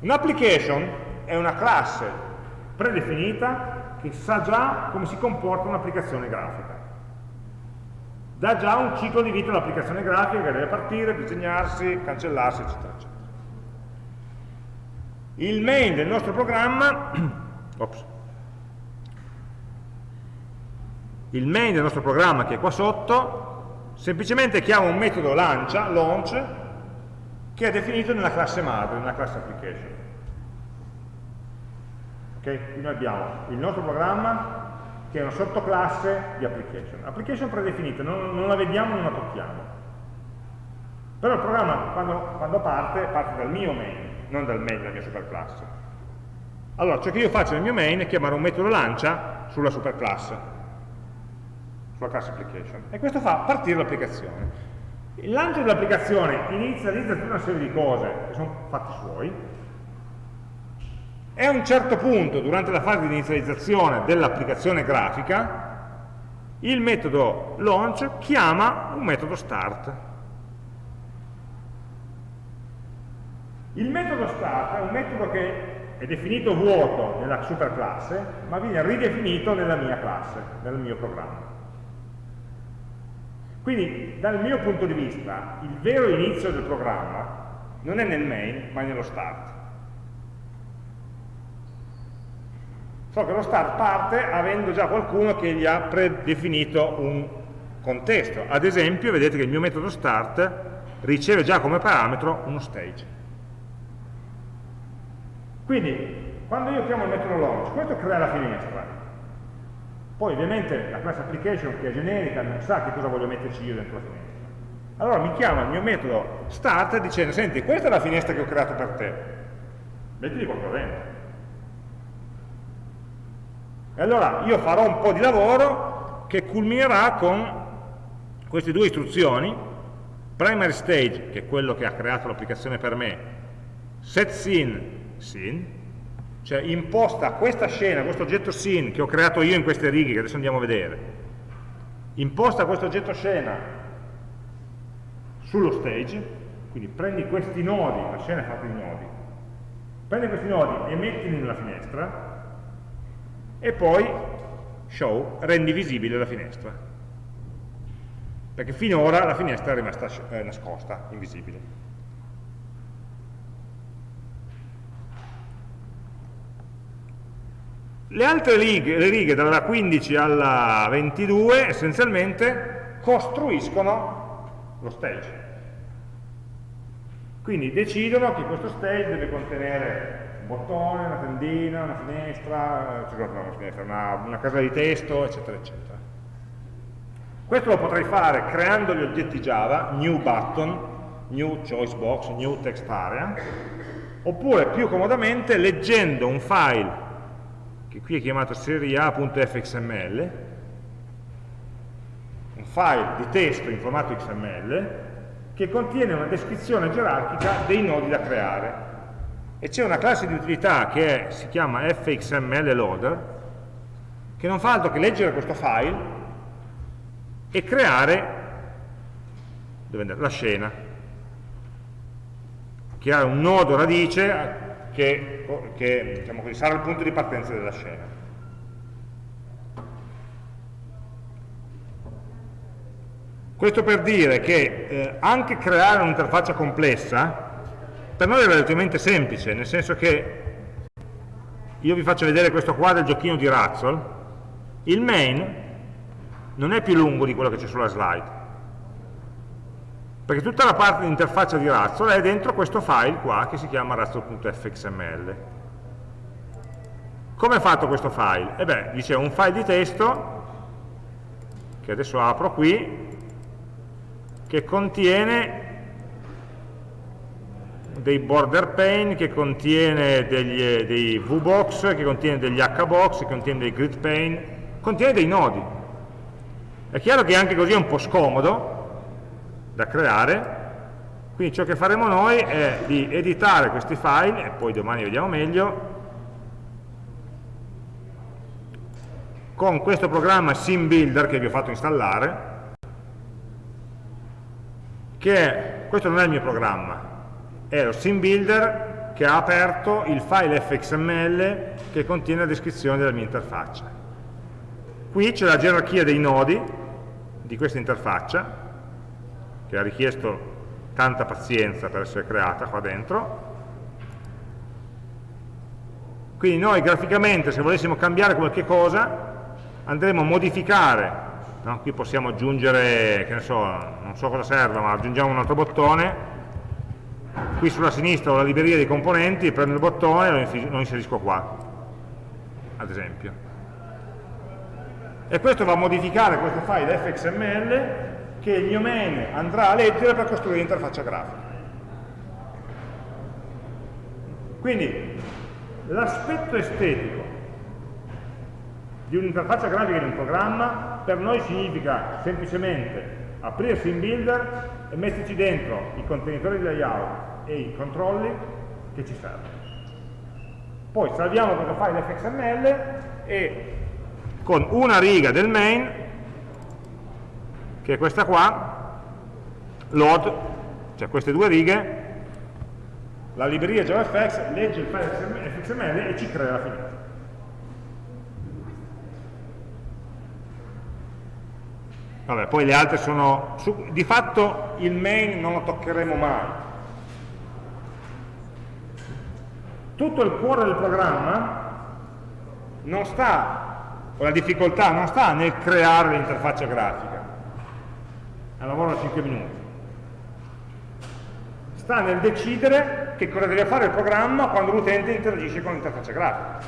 Un'application è una classe predefinita che sa già come si comporta un'applicazione grafica. Dà già un ciclo di vita all'applicazione grafica che deve partire, disegnarsi, cancellarsi, eccetera, eccetera. Il main del nostro programma *coughs* ops, il main del nostro programma che è qua sotto, semplicemente chiama un metodo lancia, launch, che è definito nella classe madre, nella classe application. Ok? Quindi noi abbiamo il nostro programma che è una sottoclasse di application. Application predefinita, non, non la vediamo, non la tocchiamo. Però il programma quando, quando, parte, parte dal mio main, non dal main della mia superclasse. Allora, ciò che io faccio nel mio main è chiamare un metodo lancia sulla superclasse sulla class application e questo fa partire l'applicazione. Il lancio dell'applicazione inizializza tutta una serie di cose che sono fatti suoi e a un certo punto, durante la fase di inizializzazione dell'applicazione grafica, il metodo launch chiama un metodo start. Il metodo start è un metodo che è definito vuoto nella superclasse, ma viene ridefinito nella mia classe, nel mio programma. Quindi, dal mio punto di vista, il vero inizio del programma non è nel main, ma è nello start. So che lo start parte avendo già qualcuno che gli ha predefinito un contesto. Ad esempio, vedete che il mio metodo start riceve già come parametro uno stage. Quindi, quando io chiamo il metodo launch, questo crea la finestra. Poi ovviamente la class application che è generica non sa che cosa voglio metterci io dentro la finestra. Allora mi chiama il mio metodo start dicendo, senti, questa è la finestra che ho creato per te, mettiti qualcosa dentro. E allora io farò un po' di lavoro che culminerà con queste due istruzioni, primary stage, che è quello che ha creato l'applicazione per me, set scene scene, cioè imposta questa scena, questo oggetto scene che ho creato io in queste righe, che adesso andiamo a vedere, imposta questo oggetto scena sullo stage, quindi prendi questi nodi, la scena è fatta di nodi, prendi questi nodi e mettili nella finestra e poi show, rendi visibile la finestra. Perché finora la finestra è rimasta eh, nascosta, invisibile. Le altre righe, le righe dalla 15 alla 22 essenzialmente costruiscono lo stage. Quindi decidono che questo stage deve contenere un bottone, una tendina, una finestra, cioè, una, finestra una, una casa di testo, eccetera, eccetera. Questo lo potrei fare creando gli oggetti Java, new button, new choice box, new text area, oppure più comodamente leggendo un file che qui è chiamato seria.fxml, un file di testo in formato XML, che contiene una descrizione gerarchica dei nodi da creare. E c'è una classe di utilità che è, si chiama fxml loader, che non fa altro che leggere questo file e creare la scena. Creare un nodo radice che, che diciamo così, sarà il punto di partenza della scena. Questo per dire che eh, anche creare un'interfaccia complessa per noi è relativamente semplice, nel senso che io vi faccio vedere questo qua del giochino di Razzle, il main non è più lungo di quello che c'è sulla slide, perché tutta la parte di interfaccia di Razzle è dentro questo file qua che si chiama razzle.fxml. Come è fatto questo file? E beh, dice un file di testo, che adesso apro qui, che contiene dei border pane, che contiene degli, dei VBox, che contiene degli HBox, che contiene dei grid pane, contiene dei nodi. È chiaro che anche così è un po' scomodo, da creare, quindi ciò che faremo noi è di editare questi file, e poi domani vediamo meglio, con questo programma SimBuilder che vi ho fatto installare, che questo non è il mio programma, è lo SimBuilder che ha aperto il file fxml che contiene la descrizione della mia interfaccia. Qui c'è la gerarchia dei nodi di questa interfaccia, che ha richiesto tanta pazienza per essere creata qua dentro. Quindi noi graficamente, se volessimo cambiare qualche cosa, andremo a modificare, no? qui possiamo aggiungere, che ne so, non so cosa serve, ma aggiungiamo un altro bottone, qui sulla sinistra ho la libreria dei componenti, prendo il bottone e lo inserisco qua, ad esempio. E questo va a modificare questo file fxml che il mio main andrà a leggere per costruire l'interfaccia grafica. Quindi l'aspetto estetico di un'interfaccia grafica di un programma per noi significa semplicemente aprire SimBuilder e metterci dentro i contenitori di layout e i controlli che ci servono. Poi salviamo questo file fxml e con una riga del main che è questa qua, load, cioè queste due righe, la libreria JavaFX legge il file XML e ci crea la finestra. Vabbè, poi le altre sono... Su, di fatto il main non lo toccheremo mai. Tutto il cuore del programma non sta, o la difficoltà non sta nel creare l'interfaccia grafica. Un lavoro da 5 minuti. Sta nel decidere che cosa deve fare il programma quando l'utente interagisce con l'interfaccia grafica.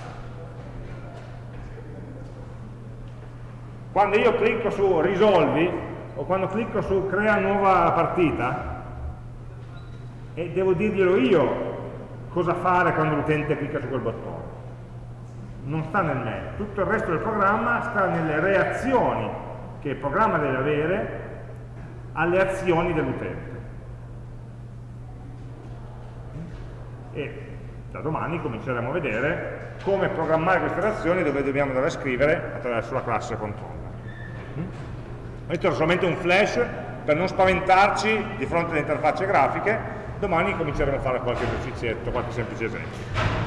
Quando io clicco su risolvi o quando clicco su crea nuova partita e devo dirglielo io cosa fare quando l'utente clicca su quel bottone. Non sta nel me, tutto il resto del programma sta nelle reazioni che il programma deve avere alle azioni dell'utente. E da domani cominceremo a vedere come programmare queste reazioni dove dobbiamo andare a scrivere attraverso la classe control. Questo era solamente un flash per non spaventarci di fronte alle interfacce grafiche, domani cominceremo a fare qualche esercizietto, qualche semplice esempio.